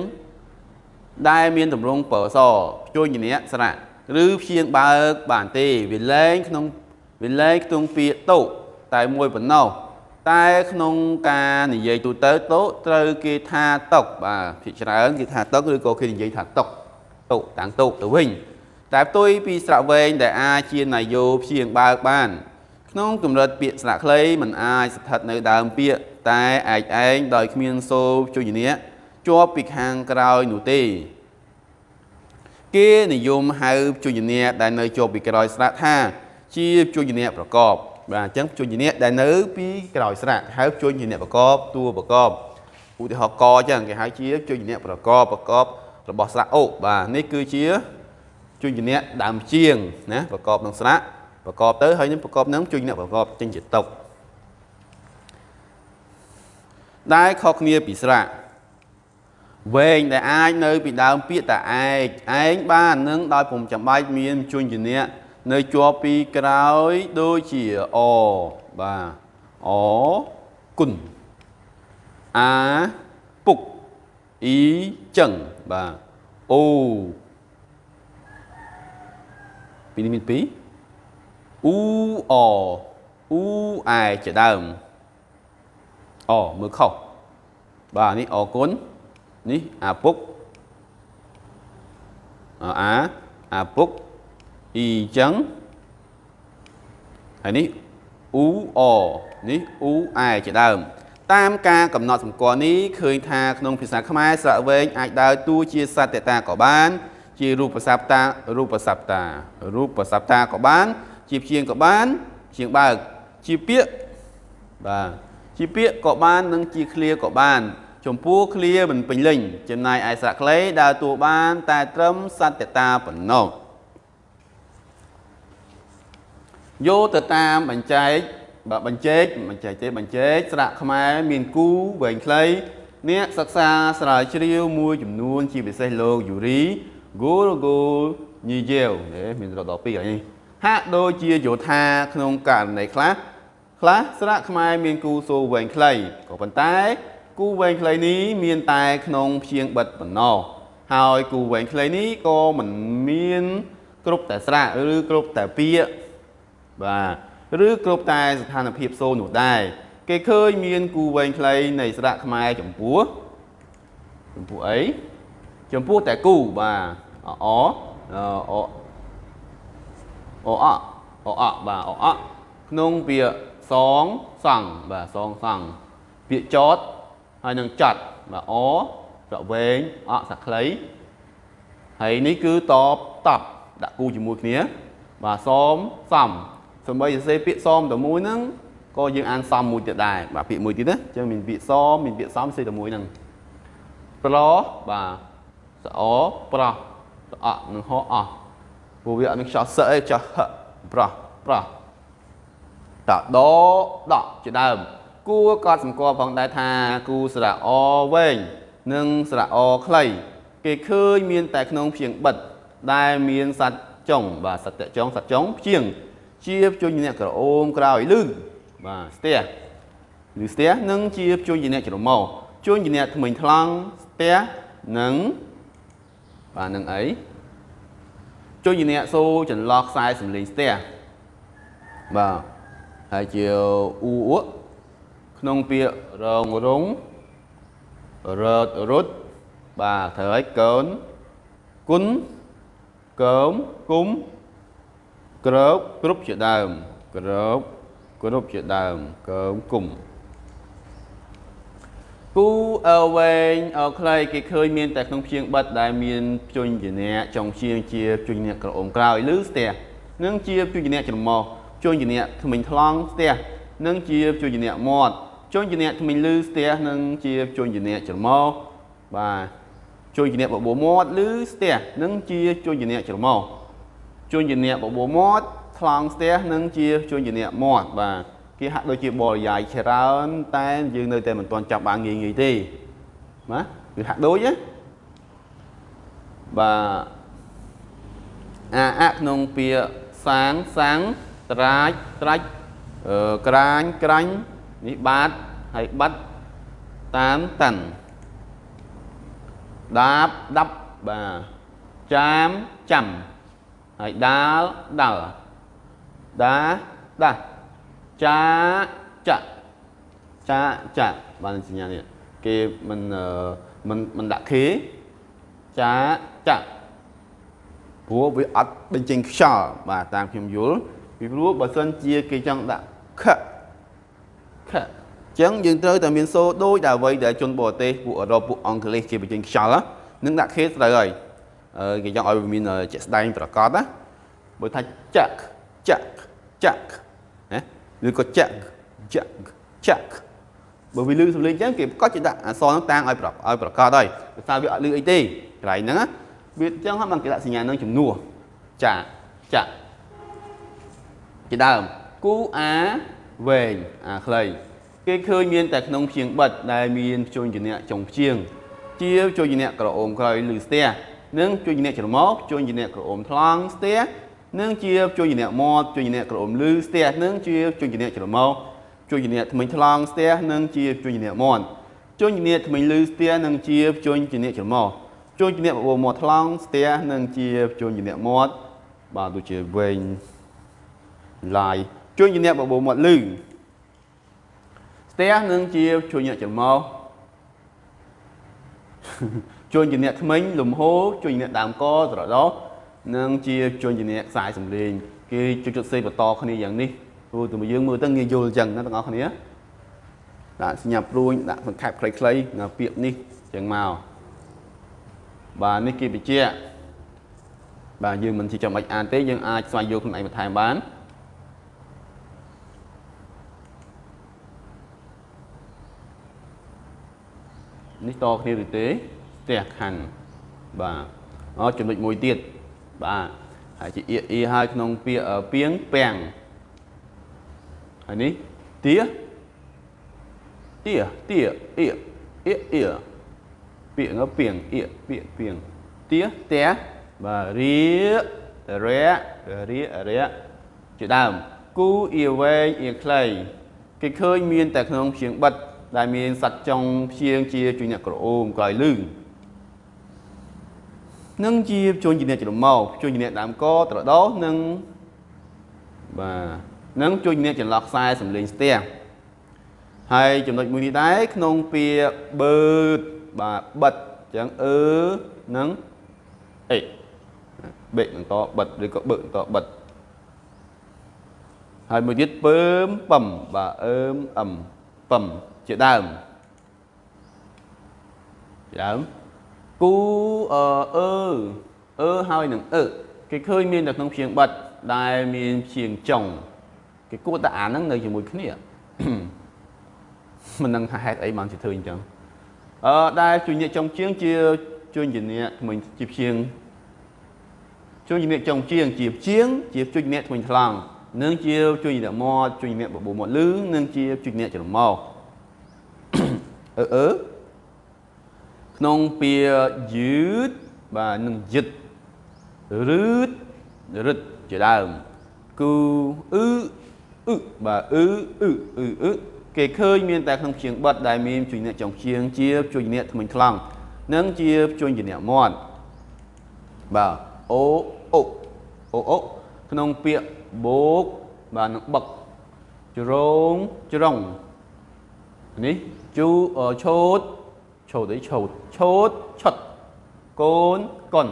ដែលមានតម្រងបើសជួញញៈស្រៈឬព្យាងបើកបានទេវាលែងក្នុងវាលែងក្នុងពាក្យតោតែមួយប៉ុណ្ណោះតែក្នុងការនិយាយទូទៅតោត្រូវគេថាតុកបាទភាគច្រើនគេថាតុកឬក៏គេនិយាយថាតុកតោតាំងតោទៅវិញតែផ្ទុយពីស្រៈវែងដែលអាចជានយោព្យាងបើកបាន ក្នុងកម្រិតពាក្យស្លាកខ្លីมันអាចស្ថិតនៅដើមពាក្យ តែឯកឯងដោយគ្មានសូរជួយញៈជាប់ពីខាងក្រោយនោះទេ គេនិយមហៅជួយញៈដែលនៅជាប់ពីក្រោយស្រាក់ថា ជាជួយញៈប្រកប បាទអញ្ចឹងជួយញៈដែលនៅពីក្រោយស្រាក់ហៅជួយញៈប្រកបតួប្រកបឧទាហរណ៍កអញ្ចឹងគេហៅជាជួយញៈប្រកបប្រកបរបស់ស្រាក់អូបាទនេះគឺជាជួយញៈដើមជាងណាប្រកបនឹងស្រាក់ប្រកបទៅហើយនឹងប្រកបនឹងជួយអ្នកប្រកបចេញជាតុក ដែលខុសគ្នាពីស្រៈវែងដែលអាចនៅពីដើមពាក្យតាឯកឯងបាននឹងដោយពុំចាំបាច់មានជួយជាអ្នកនៅជាប់ពីក្រោយដូចជាអបាទអគុណអាពុកអ៊ីចឹងបាទអូពីនេះមានពីរអ៊ូអអ៊ូអែជាដើម អមើលខុសបាទនេះអគុណនេះអាពុកអាអាពុកអ៊ីចឹងហើយនេះអ៊ូអនេះអ៊ូអែជាដើម តាមការកំណត់សម្គាល់នេះឃើញថាក្នុងភាសាខ្មែរស្រៈវែងអាចដើរតួជាសត្វតតាក៏បាន ជារូបសព្តារូបសព្តារូបសព្តាក៏បាន ជាព្យាង្គក៏បានព្យាង្គបើកជាពាក្យបាទ ជាពាក្យក៏បាននិងជាឃ្លាក៏បាន ចំពោះឃ្លាមិនពេញលេញចំណែកឯស្រៈក្លេដើរតួបាន តែត្រឹមសត្វតតាប៉ុណ្ណោះយោទៅតាមបញ្ចែកបើបញ្ចែកបញ្ចែកទេបញ្ចែកស្រៈខ្មែរមានគូវែងខ្លីអ្នកសិក្សាស្រាវជ្រាវមួយចំនួន ជាពិសេសលោកយូរី Gorogo ញីយ៉ែវមានរត់ដល់ពីរហើយហាក់ដូចជាយោថាក្នុងករណីខ្លះ ខ្លះស្រៈខ្មែរមានគូសូវែងខ្លីក៏ប៉ុន្តែគូវែងខ្លីនេះមានតែក្នុងព្យាង្គបិទប៉ុណ្ណោះហើយគូវែងខ្លីនេះក៏មិនមានគ្រប់តែស្រៈឬគ្រប់តែពាក្យបាទឬគ្រប់តែស្ថានភាពសូនោះដែរគេឃើញមានគូវែងខ្លីនៃស្រៈខ្មែរចំពោះចំពោះអីចំពោះតែគូបាទអអអអអអអបាទអអក្នុងពាក្យ សងសង់បាទសងសង់ពាក្យចតហើយនឹងចាត់បាទអស្រៈវែងអសក្លីហើយនេះគឺតបតបដាក់គូជាមួយគ្នា បាទសមសំសម្បីសរសេរពាក្យសមតែមួយហ្នឹងក៏យើងអានសមមួយទៀតដែរបាទពាក្យមួយទៀតណាអញ្ចឹងមានពាក្យសមមានពាក្យសមសេតែមួយហ្នឹងប្របាទសអប្រោះសអនឹងហអស់ព្រោះវាអត់មានខ្យល់សឹកអីខ្យល់ហប្រោះប្រោះ តដដកជាដើម គួរកត់សម្គាល់ផងដែរថាគូស្រៈអវែងនិងស្រៈអខ្លី គេឃើញមានតែក្នុងព្យាង្គបិទដែលមានសัตว์ចុងបាទសត្វចុងសត្វចុងព្យាង្គជាភ្ជួញអ្នកក្រអូមក្រោយលឺបាទស្ទះឬស្ទះនិងជាភ្ជួញអ្នកច្រមុះជួញអ្នកថ្មិញថ្លង់ស្ទះនិងបាទនឹងអីជួញអ្នកសូចន្លោះខ្សែសំលេងស្ទះបាទ ហើយជាអ៊ូអ៊ក់ក្នុងពាក្យរងរងរត់រត់បាទត្រូវហើយកូនគុណកើមគុំក្របគ្រប់ជាដើមក្របគ្រប់ជាដើមកើមគុំគូអើវែងអើខ្លីគេឃើញមានតែក្នុងព្យាង្គបិទដែលមានជញ្ញនៈចុងជាងជាជញ្ញនៈក្រអូមក្រោយឬស្ទះនិងជាជញ្ញនៈច្រមុះ ជញ្ញនៈថ្មិញថ្លង់ស្ទះនិងជាជញ្ញនៈមាត់ជញ្ញនៈថ្មិញលឺស្ទះនិងជាជញ្ញនៈច្រមុះបាទជញ្ញនៈបបួមាត់ឬស្ទះនិងជាជញ្ញនៈច្រមុះជួញជាអ្នកបបួរមាត់ថ្លង់ស្ទះនិងជាជួញជាអ្នកមាត់បាទគេហាក់ដូចជាបរិយាយច្រើនតែយើងនៅតែមិនទាន់ចាប់បានងាយងាយទេណាគឺហាក់ដូចណាបាទអាអក្នុងពាក្យសាងសាំង ត្រាចត្រាច់អឺក្រាញក្រាញ់នេះបាទហើយបាត់តាមតាន់ដាបដាប់បាទចាមចាំហើយដាលដាល់ដាដាចាចាចាចាបានសញ្ញានេះគេមិនមិនមិនដាក់ខេចាចាព្រោះវាអត់បញ្ចេញខ្យល់បាទតាមខ្ញុំយល់ ពីព្រោះបើសិនជាគេចង់ដាក់ខខអញ្ចឹងយើងត្រូវតែមានសូដូចតែអ្វីដែលជនបរទេសពួកអឺរ៉ុបពួកអង់គ្លេសគេបញ្ចេញខ្យល់នឹងដាក់ខេត្រូវហើយគេចង់ឲ្យវាមានជាក់ស្ដែងប្រកបណាបើថាចាក់ចាក់ចាក់ណាឬក៏ចាក់ចាក់ចាក់បើវាលឺសំឡេងអញ្ចឹងគេប្រកាសជាដាក់អក្សរហ្នឹងតាំងឲ្យប្រកឲ្យប្រកាសហើយដោយសារវាអត់លឺអីទេកន្លែងហ្នឹងវាអញ្ចឹងហើយបានគេដាក់សញ្ញានឹងជំនួសចាចាក់ ជាដើមគូអាវែងអាខ្លីគេឃើញមានតែក្នុងព្យាង្គបិទដែលមានជួញជំនៈចុងព្យាង្គជាជួញជំនៈក្រអូមក្រោយឬស្ទះនិងជួញជំនៈច្រមុះជួញជំនៈក្រអូមថ្លង់ស្ទះនិងជាជួយជំនះមាត់ជួយជំនះក្រអូមលឺស្ទះនិងជាជួយជំនះច្រមុះជួយជំនាញធ្មេញថ្លង់ស្ទះនិងជាជួយជំនាញមាត់ជួយជំនាញធ្មេញលឺស្ទះនិងជាជួយជំនាញច្រមុះជួយជំនាញបបោមាត់ថ្លង់ស្ទះនិងជាជួយជំនាញមាត់បាទដូចជាវែង ឡាយជួយជំនាញបបោមាត់លឺស្ទះនិងជាជួយជំនាញច្រមុះជួយជំនាញធ្មេញលំហូរជួយជំនាញដើមកស្រដោនិងជាជួយជំនាញខ្សែសំឡេងគេជួយជុតសេបន្តគ្នាយ៉ាងនេះព្រោះទៅយើងមើលទៅងាយយល់អញ្ចឹងណាទាំងអស់គ្នាដាក់សញ្ញាព្រួញដាក់សង្ខេបខ្លីៗនៅពាក្យនេះអញ្ចឹងមកបាទនេះគេបញ្ជាក់បាទយើងមិនជាចាំបាច់អានទេយើងអាចស្វែងយល់ខ្លួនឯងបន្ថែមបាន នេះតគ្នាឬទេផ្ទះខណ្ឌបាទអចំណុចមួយទៀតបាទហើយជាអៀអៀហើយក្នុងពាក្យពីងពាំងហើយនេះទាទាទាអៀអៀអៀពាក្យងពីងអៀពាក្យពីងទាផ្ទះបាទរៀរៈរៀរៈជាដើមគូអៀវែងអៀខ្លីគេឃើញមានតែក្នុងព្យាងបិទ ដែលមានសัตว์ចុងព្យាងជាជួយអ្នកក្រអូមក្រោយលឺនឹងជាជួញជាអ្នកច្រមុះជួញជាអ្នកដើមកត្រដោសនិងបាទនឹងជួញអ្នកចន្លោះខ្សែសំលេងស្ទះហើយចំណុចមួយនេះដែរក្នុងពាក្យបើតបាទបិទអញ្ចឹងអឺនិងអេបេកបន្តបិទឬក៏បើកបន្តបិទហើយមួយទៀតពើមប៉ឹមបាទអឺមអឹមប៉ឹម ជាដើមជាដើមគូអឺអឺអឺហើយនឹងអឺគេឃើញមាននៅក្នុងព្យាង្គបិទដែលមានព្យាង្គចុងគេគួរតែអានហ្នឹងនៅជាមួយគ្នាមិនដឹងថាហេតុអីបានជាធ្វើអញ្ចឹងអឺដែលជួយញាក់ចុងជាងជាជួយជំនាញថ្មីជាព្យាង្គជួយជំនាញចុងជាងជាព្យាង្គជាជួយជំនាញថ្មីថ្លង់និងជាជួយជំនាញមាត់ជួយជំនាញបបោមាត់លឺនិងជាជួយជំនាញច្រមុះ អឺអឺក្នុងពាក្យយឺតបាទនឹងយឹតរឺតរឹតជាដើមគឺអឺអឺបាទអឺអឺអឺអឺគេឃើញមានតែក្នុងជាងបិទដែលមានជួយអ្នកចុងជាងជាជួយអ្នកថ្មិញថ្លង់និងជាជួយអ្នកមាត់បាទអូអូអូអូក្នុងពាក្យបោកបាទនឹងបឹកជ្រងជ្រុងនេះ ជូឆូតឆូតអីឆូតឆូតឆុតកូនកុន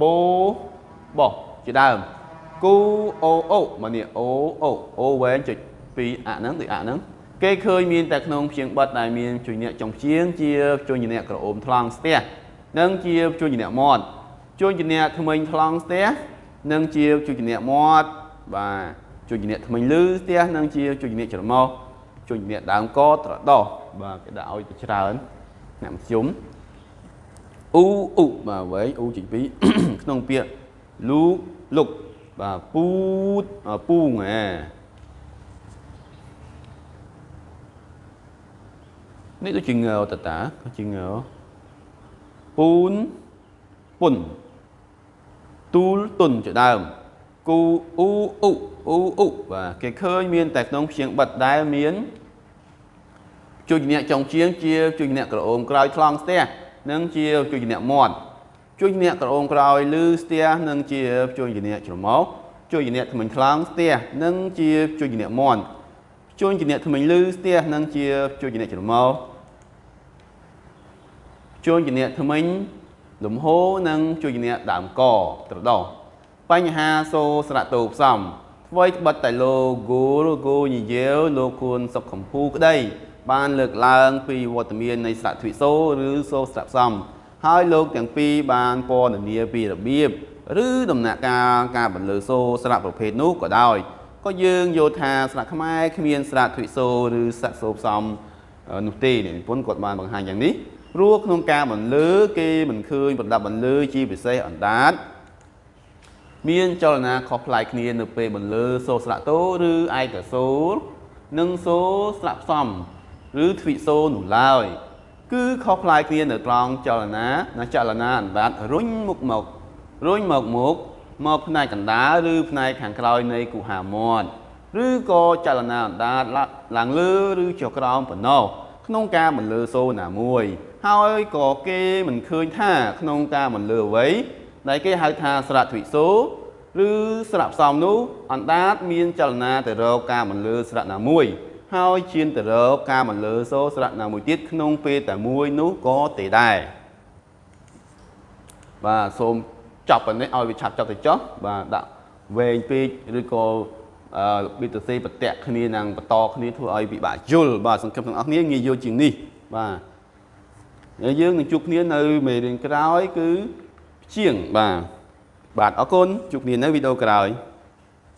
បូបោះជាដើមគូអូអូមកនេះអូអូអូវែងចុចពីអាហ្នឹងដូចអាហ្នឹងគេឃើញមានតែក្នុងព្យាង្គបិទដែលមានជួយអ្នកចុងព្យាង្គជាជួយអ្នកក្រអូមថ្លង់ស្ទះនិងជាជួយអ្នកមាត់ជួយអ្នកថ្មិញថ្លង់ស្ទះនិងជាជួយអ្នកមាត់បាទជួយអ្នកថ្មិញលឺស្ទះនិងជាជួយអ្នកច្រមុះជួយអ្នកដើមកត្រដោះ បាទគេដាក់ឲ្យទៅច្រើនអ្នកមធ្យមអ៊ូអ៊ូបាទវែងអ៊ូចេញពីក្នុងពាក្យលូកលុកបាទពូតពូងហ៎នេះដូចជាងើតតាជាងើពូនពុនទូលទុនជាដើមគូអ៊ូអ៊ូអ៊ូអ៊ូបាទគេឃើញមានតែក្នុងព្យាង្គបិទដែលមាន ជួយអ្នកចុងជាងជាជួយអ្នកក្រអូមក្រោយថ្លង់ស្ទះនិងជាជួយអ្នកមាត់ជួយអ្នកក្រអូមក្រោយលឺស្ទះនិងជាជួយអ្នកច្រមុះជួយអ្នកថ្មិញថ្លង់ស្ទះនិងជាជួយអ្នកមាត់ជួយអ្នកថ្មិញលឺស្ទះនិងជាជួយអ្នកច្រមុះជួយអ្នកថ្មិញលំហូរនិងជួយអ្នកដើមកត្រដោះបញ្ហាសូស្រៈតោផ្សំអ្វីត្បិតតែលោកគូលគូញយាវលោកគួនសុខកំពូក្តី បានលើកឡើងពីវត្តមាននៃស្រៈទ្វិសូឬសូស្រៈផ្សំហើយលោកទាំងពីរបានពណ៌នាពីរបៀបឬដំណាក់កាលការបន្លឺសូស្រៈប្រភេទនោះក៏ដោយក៏យើងយល់ថាស្រៈខ្មែរគ្មានស្រៈទ្វិសូឬស្រៈសូផ្សំនោះទេនិពន្ធគាត់បានបង្ហាញយ៉ាងនេះព្រោះក្នុងការបន្លឺគេមិនឃើញប្រដាប់បន្លឺជាពិសេសអណ្ដាតមានចលនាខុសប្លែកគ្នានៅពេលបន្លឺសូស្រៈតូឬឯកសូរនិងសូស្រៈផ្សំ ឬទ្វិសូនោះឡើយ គឺខុសប្លែកគ្នានៅត្រង់ចលនាណាចលនាអណ្ដាតរុញមុខមករុញមកមុខមកផ្នែកកណ្ដាលឬផ្នែកខាងក្រោយនៃគុហាមាត់ឬក៏ចលនាអណ្ដាតឡើងលើឬចុះក្រោមប៉ុណ្ណោះក្នុងការបន្លឺសូរណាមួយ ហើយក៏គេមិនឃើញថាក្នុងការបន្លឺអ្វីដែលគេហៅថាស្រៈទ្វិសូរឬស្រៈផ្សំនោះអណ្ដាតមានចលនាទៅរកការបន្លឺស្រៈណាមួយ ហើយជៀនទៅរកការបន្លឺសូរស្រៈណាមួយទៀតក្នុងពេលតែមួយនោះក៏ទេដែរបាទសូមចប់ប៉ុណ្ណេះឲ្យវាឆាប់ចប់ទៅចុះបាទដាក់វែងពេកឬក៏អឺប៊ីតសេប្រតាក់គ្នានឹងបន្តគ្នាធ្វើឲ្យពិបាកយល់បាទសង្ឃឹមទាំងអស់គ្នាងាយយល់ជាងនេះបាទហើយយើងនឹងជួបគ្នានៅមេរៀនក្រោយគឺជាងបាទបាទអរគុណជួបគ្នានៅវីដេអូក្រោយ